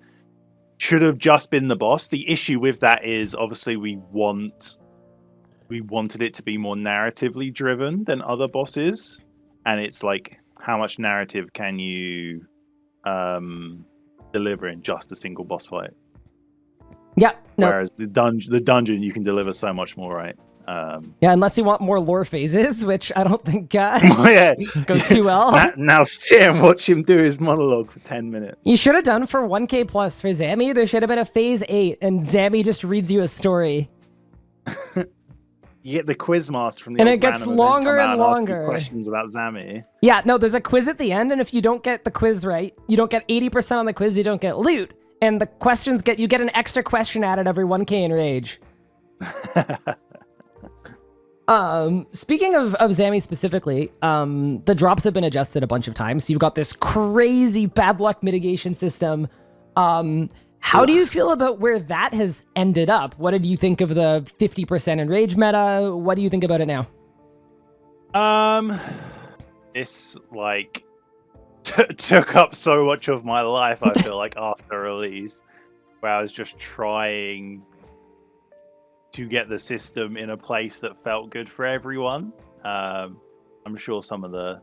should have just been the boss. The issue with that is obviously we want we wanted it to be more narratively driven than other bosses, and it's like how much narrative can you um, deliver in just a single boss fight? Yeah, no, Whereas the dungeon, the dungeon, you can deliver so much more, right? Um, yeah. Unless you want more lore phases, which I don't think uh, yeah. goes too well. Now, now sit and watch him do his monologue for ten minutes. You should have done for 1k plus for Zammy. There should have been a phase 8, and Zammy just reads you a story. You get the quiz master from the And it gets longer out and longer. questions about Zami. Yeah, no, there's a quiz at the end, and if you don't get the quiz right, you don't get 80% on the quiz, you don't get loot. And the questions get, you get an extra question added every 1k in Rage. Um, speaking of, of Zami specifically, um, the drops have been adjusted a bunch of times. You've got this crazy bad luck mitigation system. Um, how do you feel about where that has ended up? What did you think of the 50% enrage meta? What do you think about it now? Um, this like t- took up so much of my life. I feel like after release, where I was just trying to get the system in a place that felt good for everyone. Um, I'm sure some of the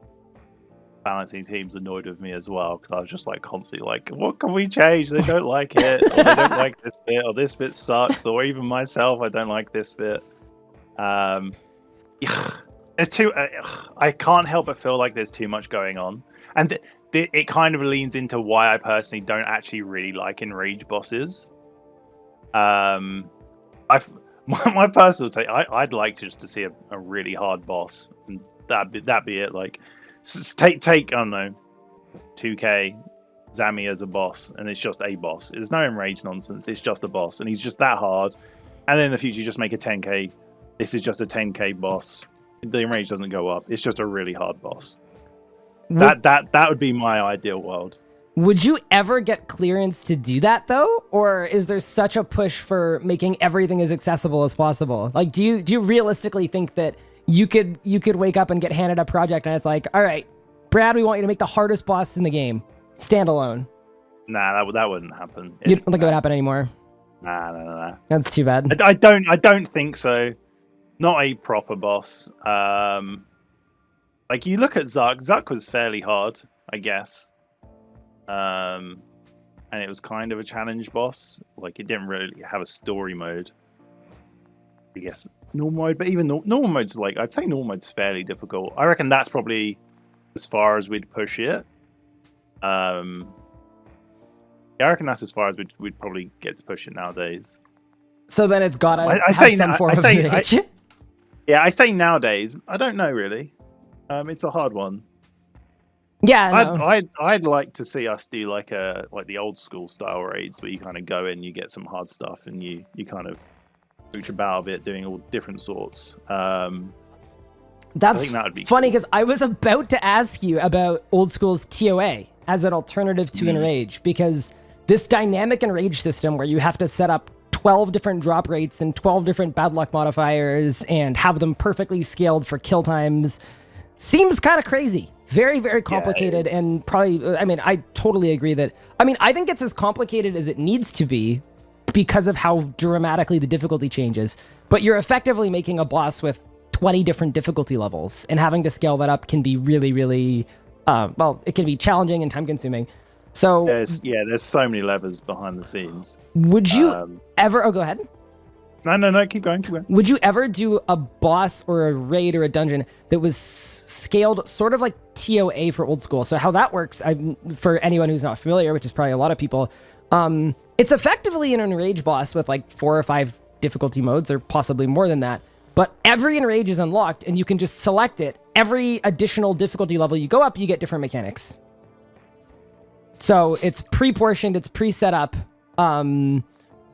balancing teams annoyed with me as well because I was just like constantly like, what can we change? They don't like it, or they don't like this bit, or this bit sucks, or even myself, I don't like this bit. Um, there's too. Uh, I can't help but feel like there's too much going on, and th- th- it kind of leans into why I personally don't actually really like enrage bosses. Um, I've my, my personal take, I, would like just to see a, a, really hard boss, and that be that be it. Like, take take I don't know, two K, Zami as a boss, and it's just a boss. There's no enrage nonsense. It's just a boss, and he's just that hard. And then in the future, you just make a 10K. This is just a 10K boss. The enrage doesn't go up. It's just a really hard boss. That that that would be my ideal world. Would you ever get clearance to do that though? Or is there such a push for making everything as accessible as possible? Like do you do you realistically think that you could you could wake up and get handed a project and it's like, all right, Brad, we want you to make the hardest boss in the game. Standalone. Nah, that that wouldn't happen. You don't think it would happen anymore? Nah, nah, nah. That's too bad. I, I don't I don't think so. Not a proper boss. Um like you look at Zuk, Zuk was fairly hard, I guess. Um, and it was kind of a challenge boss. Like it didn't really have a story mode. I guess normal mode, but even no- normal mode's like I'd say normal mode's fairly difficult. I reckon that's probably as far as we'd push it. Um, yeah, I reckon that's as far as we'd, we'd probably get to push it nowadays. So then it's gotta I, I say some form I, say, of I, Yeah, I say nowadays. I don't know really. Um, it's a hard one. Yeah, I'd, I'd, I'd like to see us do like a like the old school style raids where you kind of go in, you get some hard stuff, and you you kind of reach about a bit, doing all different sorts. Um, That's that be funny because cool. I was about to ask you about old school's TOA as an alternative to mm. Enrage because this dynamic Enrage system where you have to set up 12 different drop rates and 12 different bad luck modifiers and have them perfectly scaled for kill times seems kind of crazy. Very, very complicated, yeah, and probably. I mean, I totally agree that. I mean, I think it's as complicated as it needs to be because of how dramatically the difficulty changes. But you're effectively making a boss with 20 different difficulty levels, and having to scale that up can be really, really. Uh, well, it can be challenging and time consuming. So there's yeah, there's so many levers behind the scenes. Would you um, ever? Oh, go ahead. No, no, no. Keep going. Keep going. Would you ever do a boss or a raid or a dungeon that was scaled sort of like TOA for old school? So how that works, I, for anyone who's not familiar, which is probably a lot of people, um, it's effectively an enrage boss with like four or five difficulty modes, or possibly more than that. But every enrage is unlocked, and you can just select it. Every additional difficulty level you go up, you get different mechanics. So it's pre-portioned, it's pre-set up um,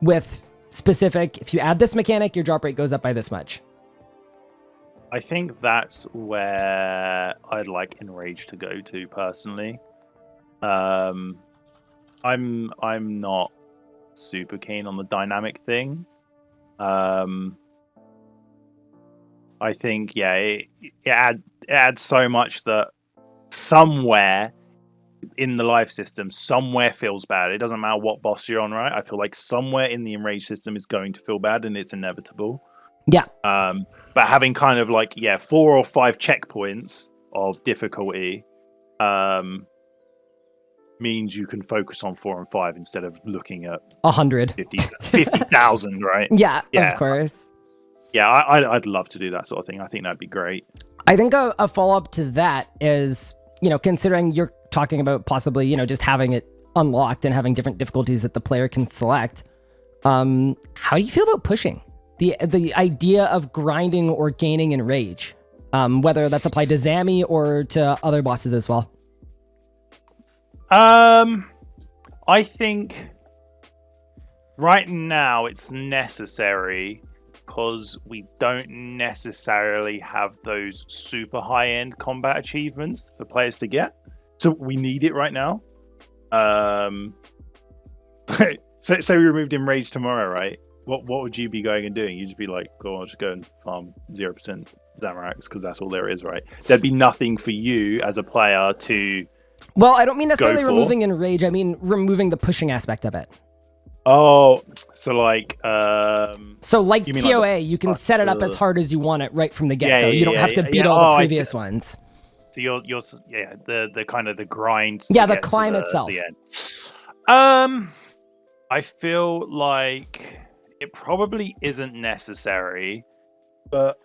with specific. If you add this mechanic, your drop rate goes up by this much. I think that's where I'd like Enrage to go to personally. Um, I'm I'm not super keen on the dynamic thing. Um, I think yeah, it, it, add, it adds so much that somewhere in the life system somewhere feels bad. It doesn't matter what boss you're on, right? I feel like somewhere in the enrage system is going to feel bad, and it's inevitable. Yeah. Um, but having kind of like yeah, four or five checkpoints of difficulty, um, means you can focus on four and five instead of looking at a hundred 50,000, 50, right? Yeah, yeah, of course. Yeah, I, I'd love to do that sort of thing. I think that'd be great. I think a, a follow up to that is, you know, considering you're talking about possibly, you know, just having it unlocked and having different difficulties that the player can select. Um, how do you feel about pushing the the idea of grinding or gaining enrage? Um, whether that's applied to Zami or to other bosses as well. Um, I think right now it's necessary because we don't necessarily have those super high end combat achievements for players to get. So we need it right now. Um, so, so we removed Enrage tomorrow, right? What what would you be going and doing? You'd just be like, go on, just go and farm zero percent Zamoraks because that's all there is, right? There'd be nothing for you as a player to. Well, I don't mean necessarily removing enrage. I mean removing the pushing aspect of it. Oh, so like, um, So like You TOA, like the- you can set it up as uh, hard as you want it right from the get go. yeah, you don't yeah, have to beat yeah. all Oh, the see. previous ones. So you're you're yeah the the kind of the grind. Yeah, the climb the- itself. the. Um, I feel like it probably isn't necessary, but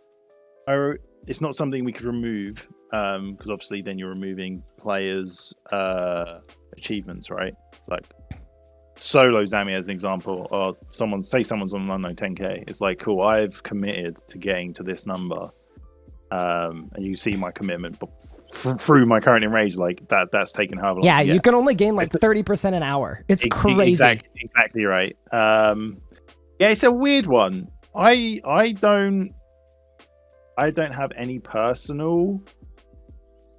I, it's not something we could remove um because obviously then you're removing players' uh achievements, right? It's like solo Zami as an example, or someone say someone's on an unknown 10k. It's like cool, I've committed to getting to this number. Um, and you see my commitment b- f- through my current enrage, like that. That's taken however long. Yeah, you can only gain like thirty percent an hour. It's e- crazy. Exactly, exactly right. Um, yeah, it's a weird one. I I don't I don't have any personal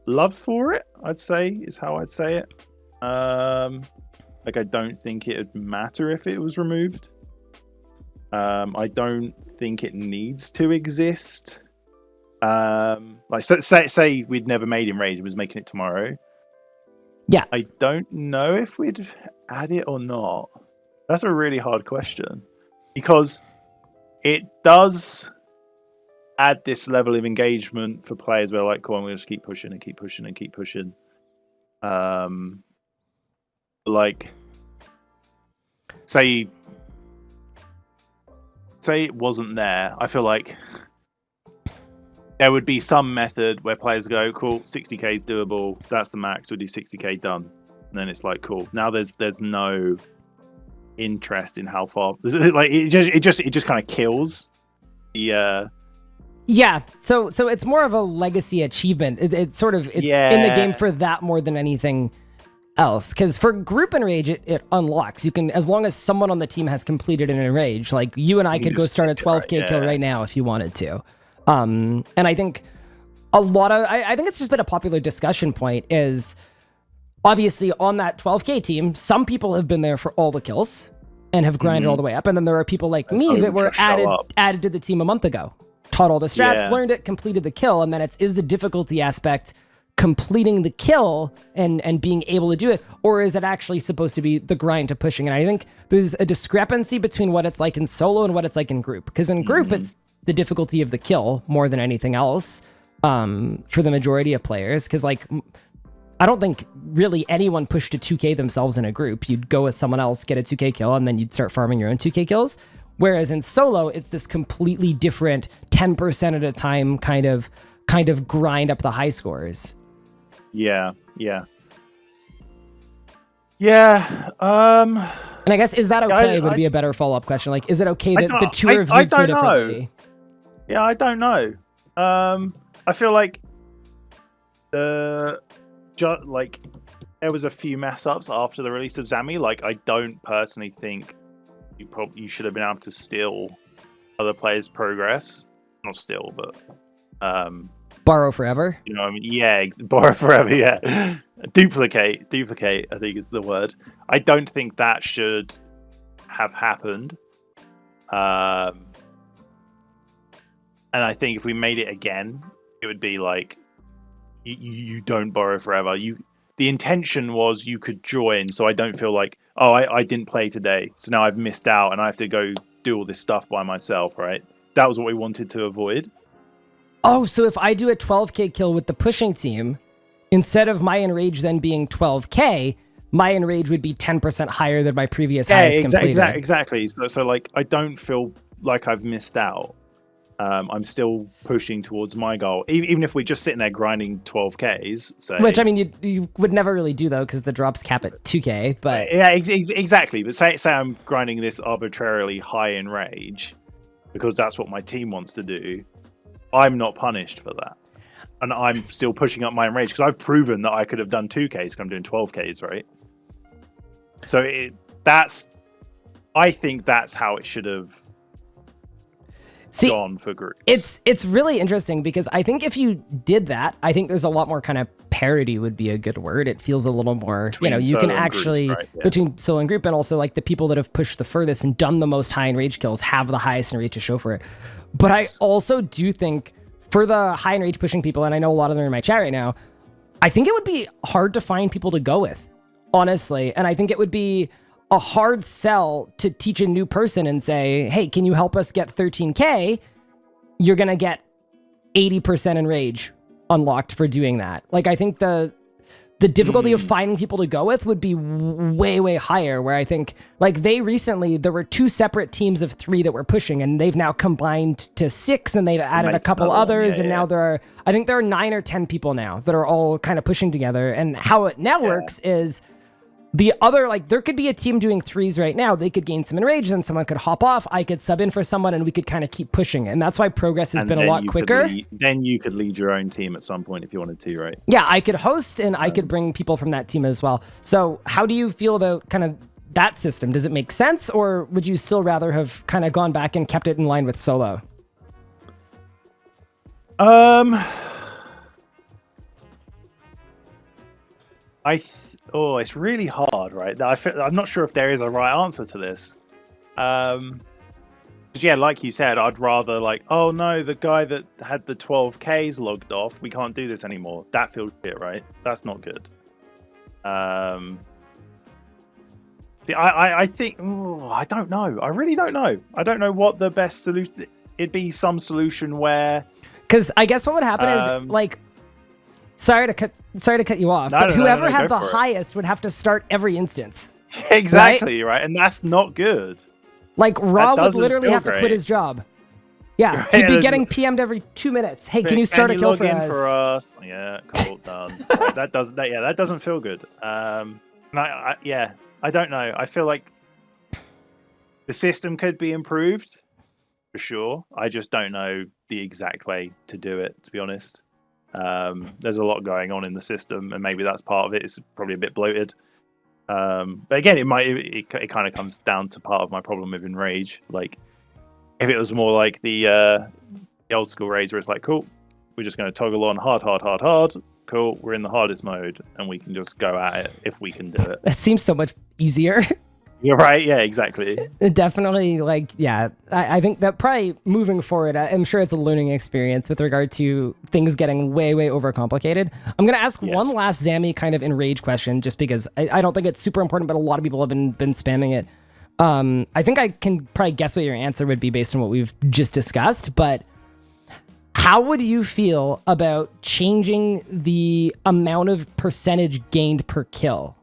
love for it. I'd say is how I'd say it. Um, like I don't think it would matter if it was removed. Um, I don't think it needs to exist. Um, like so, say say we'd never made Enrage and was making it tomorrow. Yeah. I don't know if we'd add it or not. That's a really hard question because it does add this level of engagement for players where like, come on, we'll just keep pushing and keep pushing and keep pushing. Um, like, say, say it wasn't there. I feel like there would be some method where players go, cool, 60k is doable. That's the max. We'll do 60k done. And then it's like, cool. Now there's there's no interest in how far like it just it just it just kind of kills the uh Yeah, so so it's more of a legacy achievement. It, it's sort of it's in the game for that more than anything else. Because for group enrage, it, it unlocks. You can as long as someone on the team has completed an enrage. Like you and I You could go start a stick it right, 12k kill right now if you wanted to. Um, and I think a lot of I, I think it's just been a popular discussion point is obviously on that 12k team, some people have been there for all the kills and have grinded Mhm. all the way up, and then there are people like And me that were added added to the team a month ago. Taught all the strats, Yeah. learned it, completed the kill, and then it's is the difficulty aspect completing the kill and and being able to do it, or is it actually supposed to be the grind to pushing? And I think there's a discrepancy between what it's like in solo and what it's like in group. Because in group, Mm-hmm. it's the difficulty of the kill more than anything else um, for the majority of players. Because like m- I don't think really anyone pushed to 2K themselves in a group. You'd go with someone else, get a 2K kill, and then you'd start farming your own 2K kills. Whereas in solo, it's this completely different 10% at a time kind of kind of grind up the high scores. yeah yeah yeah um And I guess is that Yeah, I- okay would I- be a better follow-up question. Like, is it okay I that the don't- two I- are viewed I so don't know. differently? Yeah, I don't know. Um, I feel like the ju- like there was a few mess ups after the release of Zami. Like, I don't personally think you probably you should have been able to steal other players' progress. Not steal, but um, Borrow forever. you know, what I mean, yeah, borrow forever. Yeah, duplicate, duplicate. I think is the word. I don't think that should have happened. Um, and I think if we made it again, it would be like you, you don't borrow forever. You the intention was you could join, so I don't feel like oh I, I didn't play today, so now I've missed out and I have to go do all this stuff by myself. Right? That was what we wanted to avoid. Oh, so if I do a 12k kill with the pushing team, instead of my enrage then being 12k, my enrage would be 10% higher than my previous highest exa- completed. exa- exactly. So, so like I don't feel like I've missed out. Um, I'm still pushing towards my goal, even if we're just sitting there grinding 12ks. So, Which I mean, you you would never really do though, because the drops cap at 2k. But yeah, ex- ex- exactly. But say say I'm grinding this arbitrarily high enrage because that's what my team wants to do. I'm not punished for that, and I'm still pushing up my rage, because I've proven that I could have done 2ks. Because I'm doing 12ks, right? So it, that's, I think that's how it should have See, gone for groups. It's it's really interesting because I think if you did that, I think there's a lot more kind of parody would be a good word. It feels a little more, Between you know, you can and groups, actually right, yeah. between solo and group and also like the people that have pushed the furthest and done the most high enrage kills have the highest enrage to show for it. But Yes. I also do think for the high enrage pushing people, and I know a lot of them are in my chat right now, I think it would be hard to find people to go with, honestly. And I think it would be a hard sell to teach a new person and say, hey, can you help us get 13K? You're going to get 80% enrage unlocked for doing that. Like, I think the. The difficulty of finding people to go with would be way, way higher. Where I think, like, they recently, there were two separate teams of three that were pushing, and they've now combined to six, and they've added a couple one, others, yeah, and yeah. now there are I think there are nine or ten people now that are all kind of pushing together. And how it now works is the other like there could be a team doing threes right now. They could gain some enrage, then someone could hop off. I could sub in for someone, and we could kind of keep pushing. And that's why progress has And been a lot quicker. lead- then you could lead your own team at some point if you wanted to, right? Yeah, I could host and I could bring people from that team as well. So how do you feel about kind of that system? Does it make sense, or would you still rather have kind of gone back and kept it in line with solo? Um, I oh, it's really hard, right? I feel, I'm not sure if there is a right answer to this. Um, yeah, like you said, I'd rather like, oh no, the guy that had the 12ks logged off, we can't do this anymore. That feels shit, right? That's not good. Um. See, I, I, I think ooh, I don't know. I really don't know. I don't know what the best solution. It'd be some solution where Because I guess what would happen Um, is like, sorry to cut, sorry to cut you off, No, but no, whoever no, had the for it. highest would have to start every instance. exactly right? and that's not good. Like Raw would literally have to quit his job. Yeah, Right, he'd be getting PM'd every two minutes. Hey, can you start a kill for us? for us? Yeah, cool, done. Right, that doesn't. That, yeah, that doesn't feel good. Um, and I, I, yeah, I don't know. I feel like the system could be improved for sure. I just don't know the exact way to do it. To be honest, um, there's a lot going on in the system, and maybe that's part of it. It's probably a bit bloated. Um, but again, it might. It, it, kind of comes down to part of my problem with Enrage. Like, if it was more like the uh, the old school raids where it's like, cool, we're just going to toggle on hard, hard, hard, hard. Cool, we're in the hardest mode, and we can just go at it if we can do it. That seems so much easier. You're right. Yeah, exactly. Definitely, like, yeah, I, I think that probably moving forward, I- I'm sure it's a learning experience with regard to things getting way, way overcomplicated. I'm gonna ask one last Zammy kind of enrage question, just because I, I don't think it's super important, but a lot of people have been been spamming it. Um, I think I can probably guess what your answer would be based on what we've just discussed, but how would you feel about changing the amount of percentage gained per kill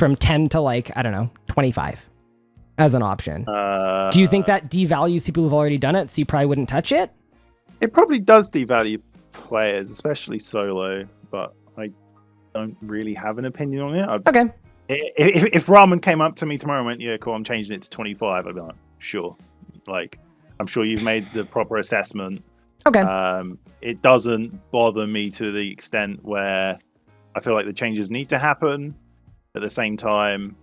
from 10 to like, I don't know, 25 as an option? Uh, Do you think that devalues people who've already done it, so you probably wouldn't touch it? it probably does devalue players, especially solo? But I don't really have an opinion on it. I'd, Okay. if, if Ramen came up to me tomorrow and went, "Yeah, cool, I'm changing it to 25," I'd be like, "Sure." Like, I'm sure you've made the proper assessment. Okay. Um, it doesn't bother me to the extent where I feel like the changes need to happen. At the same time,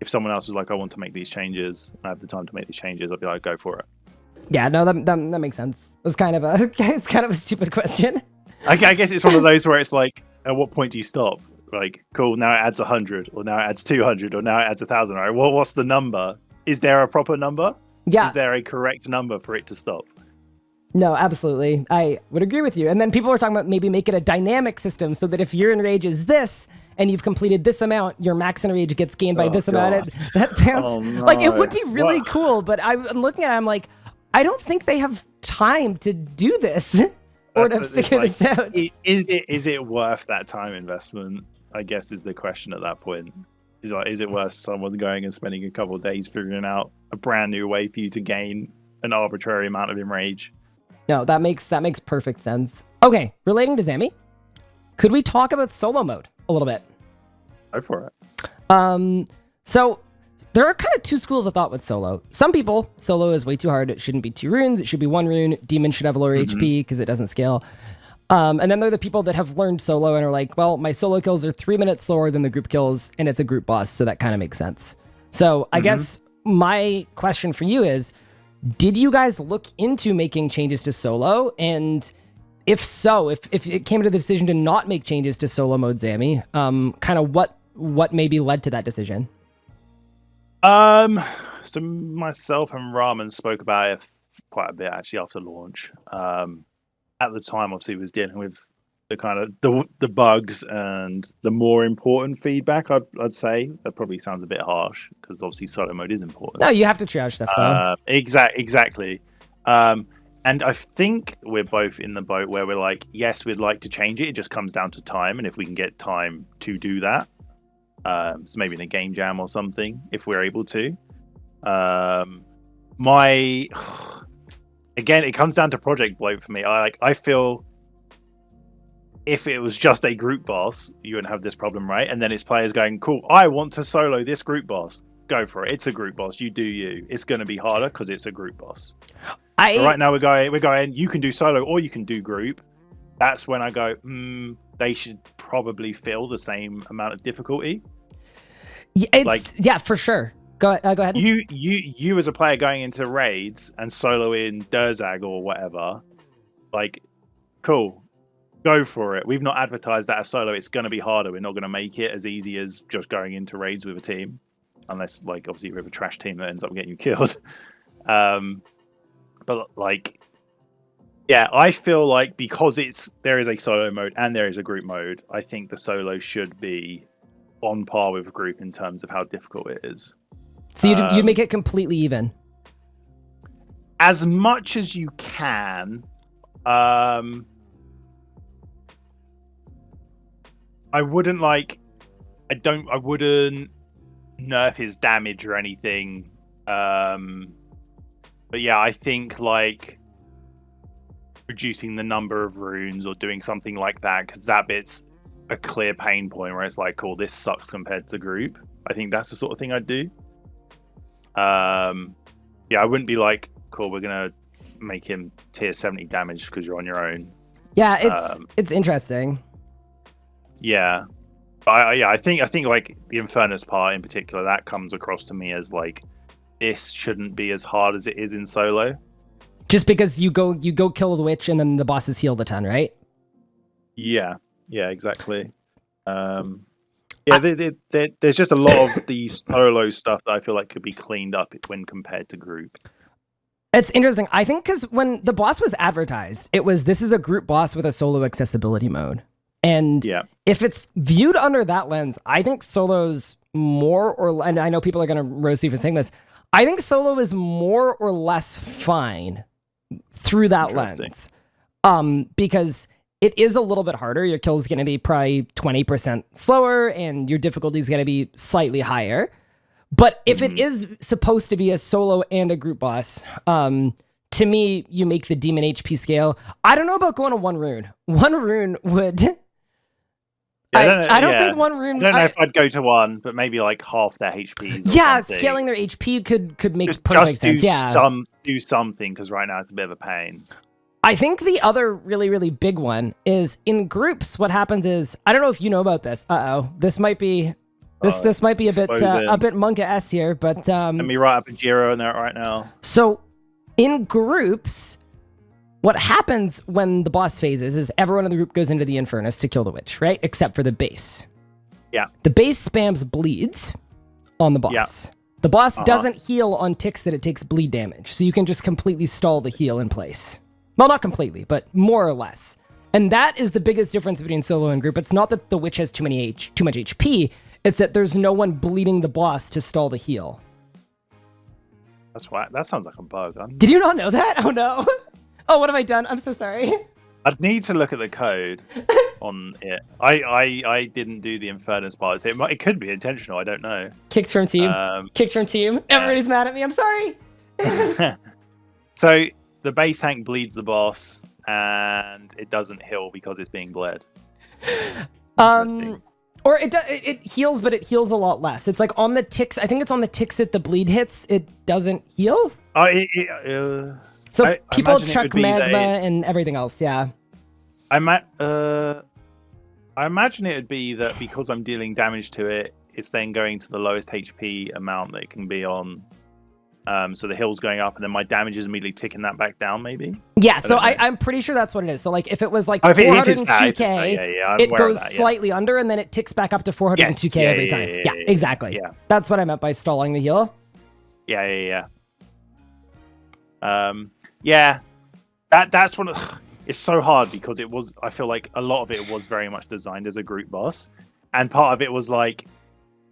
if someone else was like, "I want to make these changes," I have the time to make these changes, I'd be like, "Go for it." yeah, no, that, that, that makes sense. It was kind of a it's kind of a stupid question. I, I guess it's one of those where it's like, at what point do you stop? Like, cool, now it adds 100, or now it adds 200, or now it adds 1,000. Right? well, what's the number? Is there a proper number? Yeah. Is there a correct number for it to stop? No, absolutely. I would agree with you. And then people were talking about maybe make it a dynamic system so that if your enrage is this and you've completed this amount, your max enrage gets gained by Oh, this amount. God. It, that sounds Oh, like it would be really cool, but I'm looking at it, I'm like, I don't think they have time to do this or to That's figure like, this out. Is it is it worth that time investment? I guess is the question at that point. Is like, is it worth someone going and spending a couple of days figuring out a brand new way for you to gain an arbitrary amount of enrage? No, that makes that makes perfect sense. Okay, relating to Zami, could we talk about solo mode a little bit? Go for it. Um, so there are kind of two schools of thought with solo. Some people, solo is way too hard. It shouldn't be two runes. It should be one rune. Demon should have lower HP because it doesn't scale. Um, and then there are the people that have learned solo and are like, well, my solo kills are three minutes slower than the group kills, and it's a group boss, so that kind of makes sense. So I guess my question for you is, Did you guys look into making changes to solo? And if so, if, if it came to the decision to not make changes to solo mode Zami, um, kind of what what maybe led to that decision? Um, so myself and Ramen spoke about it quite a bit actually after launch. Um, at the time, obviously, was dealing with the kind of the the bugs and the more important feedback. I'd I'd say that probably sounds a bit harsh because obviously solo mode is important. No, you have to triage stuff though. Uh, exact exactly. Um, and I think we're both in the boat where we're like, yes, we'd like to change it. It just comes down to time, and if we can get time to do that, um, so maybe in a game jam or something, if we're able to. Um, my again, it comes down to project bloat for me. I like I feel if it was just a group boss, you wouldn't have this problem, right? And then it's players going, "Cool, I want to solo this group boss." Go for it. It's a group boss. You do you. It's going to be harder because it's a group boss. I right now we're going. We're going. You can do solo or you can do group. That's when I go. Mm, they should probably feel the same amount of difficulty. It's, like, yeah, for sure. Go, uh, go ahead. You, you, you as a player going into raids and soloing Durzag or whatever, like, cool, go for it. We've not advertised that as solo. It's going to be harder. We're not going to make it as easy as just going into raids with a team, unless, like, obviously, we have a trash team that ends up getting you killed. um, but like, yeah, I feel like because it's there is a solo mode and there is a group mode, I think the solo should be on par with a group in terms of how difficult it is. So you'd, um, you'd make it completely even. As much as you can. Um, I wouldn't like. I don't. I wouldn't nerf his damage or anything. Um, but yeah, I think like reducing the number of runes or doing something like that because that bit's a clear pain point where it's like, cool, this sucks compared to group. I think that's the sort of thing I'd do. Um, yeah, I wouldn't be like, cool, we're gonna make him tier seventy damage because you're on your own. Yeah, it's um, it's interesting. Yeah, but I, yeah, I think I think like the Infernus part in particular that comes across to me as like this shouldn't be as hard as it is in solo. Just because you go you go kill the witch and then the bosses heal the ton, right? Yeah, yeah, exactly. Um, yeah, they, they, they, there's just a lot of the solo stuff that I feel like could be cleaned up when compared to group. It's interesting. I think because when the boss was advertised, it was this is a group boss with a solo accessibility mode. And yeah. if it's viewed under that lens, I think solo's more or and I know people are going to roast me for saying this. I think solo is more or less fine through that lens. Um, because it is a little bit harder. Your kill is going to be probably 20% slower and your difficulty is going to be slightly higher. But if mm-hmm. it is supposed to be a solo and a group boss, um, to me, you make the demon HP scale. I don't know about going to one rune. One rune would. I, don't, know, I don't yeah. think one rune. I don't know I, if I'd go to one, but maybe like half their HP. Yeah, something. scaling their HP could could make just, perfect just sense. Yeah, some do something because right now it's a bit of a pain. I think the other really, really big one is in groups. What happens is I don't know if you know about this. Uh oh, this might be this uh, this might be a bit uh, a bit monka s here, but um, let me write up a Jira in there right now. So in groups, what happens when the boss phases is everyone in the group goes into the Infernus to kill the witch, right? Except for the base. Yeah. The base spams bleeds on the boss. Yeah. The boss uh -huh. doesn't heal on ticks that it takes bleed damage, so you can just completely stall the heal in place. Well, not completely, but more or less. And that is the biggest difference between solo and group. It's not that the witch has too many H, too much HP. It's that there's no one bleeding the boss to stall the heal. That's why that sounds like a bug. Did you not know that? Oh no. Oh, what have I done? I'm so sorry. I'd need to look at the code on it. I, I I didn't do the Infernus part. It, might, it could be intentional. I don't know. Kicked from team. Um, Kicked from team. Everybody's yeah. mad at me. I'm sorry. so the base tank bleeds the boss, and it doesn't heal because it's being bled. Um, or it, it heals, but it heals a lot less. It's like on the ticks. I think it's on the ticks that the bleed hits. It doesn't heal. Uh, it, it, uh, so I, people I chuck magma and everything else. Yeah. I might. Uh, I imagine it would be that because I'm dealing damage to it, it's then going to the lowest HP amount that it can be on Um, so the hill's going up, and then my damage is immediately ticking that back down. Maybe. Yeah. So I, know. I'm pretty sure that's what it is. So like if it was like Oh, it- if it's that, 402k, if it's that, yeah, yeah, it goes that, yeah. slightly under, and then it ticks back up to 402k Yes, yeah, every time. yeah, exactly. yeah. That's what I meant by stalling the heal. Yeah, yeah, yeah. Um, yeah, that that's one of. It's so hard because it was. I feel like a lot of it was very much designed as a group boss, and part of it was like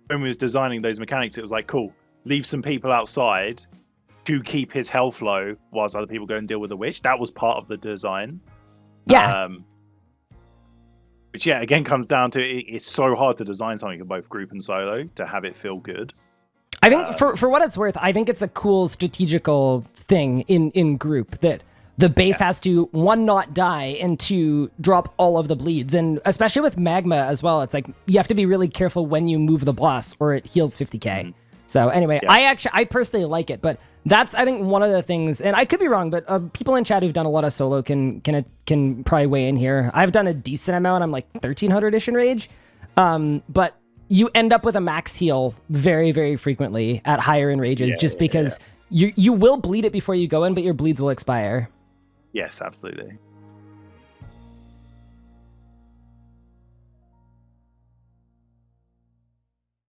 when we was designing those mechanics, it was like, cool, leave some people outside to keep his health low whilst other people go and deal with the witch. That was part of the design. Yeah. Um, which yeah, again comes down to it, it's so hard to design something for both group and solo to have it feel good. I think Uh, for for what it's worth, I think it's a cool strategical thing in in group that the base has to one not die and two drop all of the bleeds. And especially with magma as well it's like you have to be really careful when you move the boss or it heals 50k so anyway Yeah. i actually i personally like it but that's i think one of the things and i could be wrong but uh, people in chat who've done a lot of solo can can can probably weigh in here. I've done a decent amount. I'm like 1300ish enrage. Um but you end up with a max heal very very frequently at higher enrages Yeah, just yeah, because you you will bleed it before you go in but your bleeds will expire Yes, absolutely.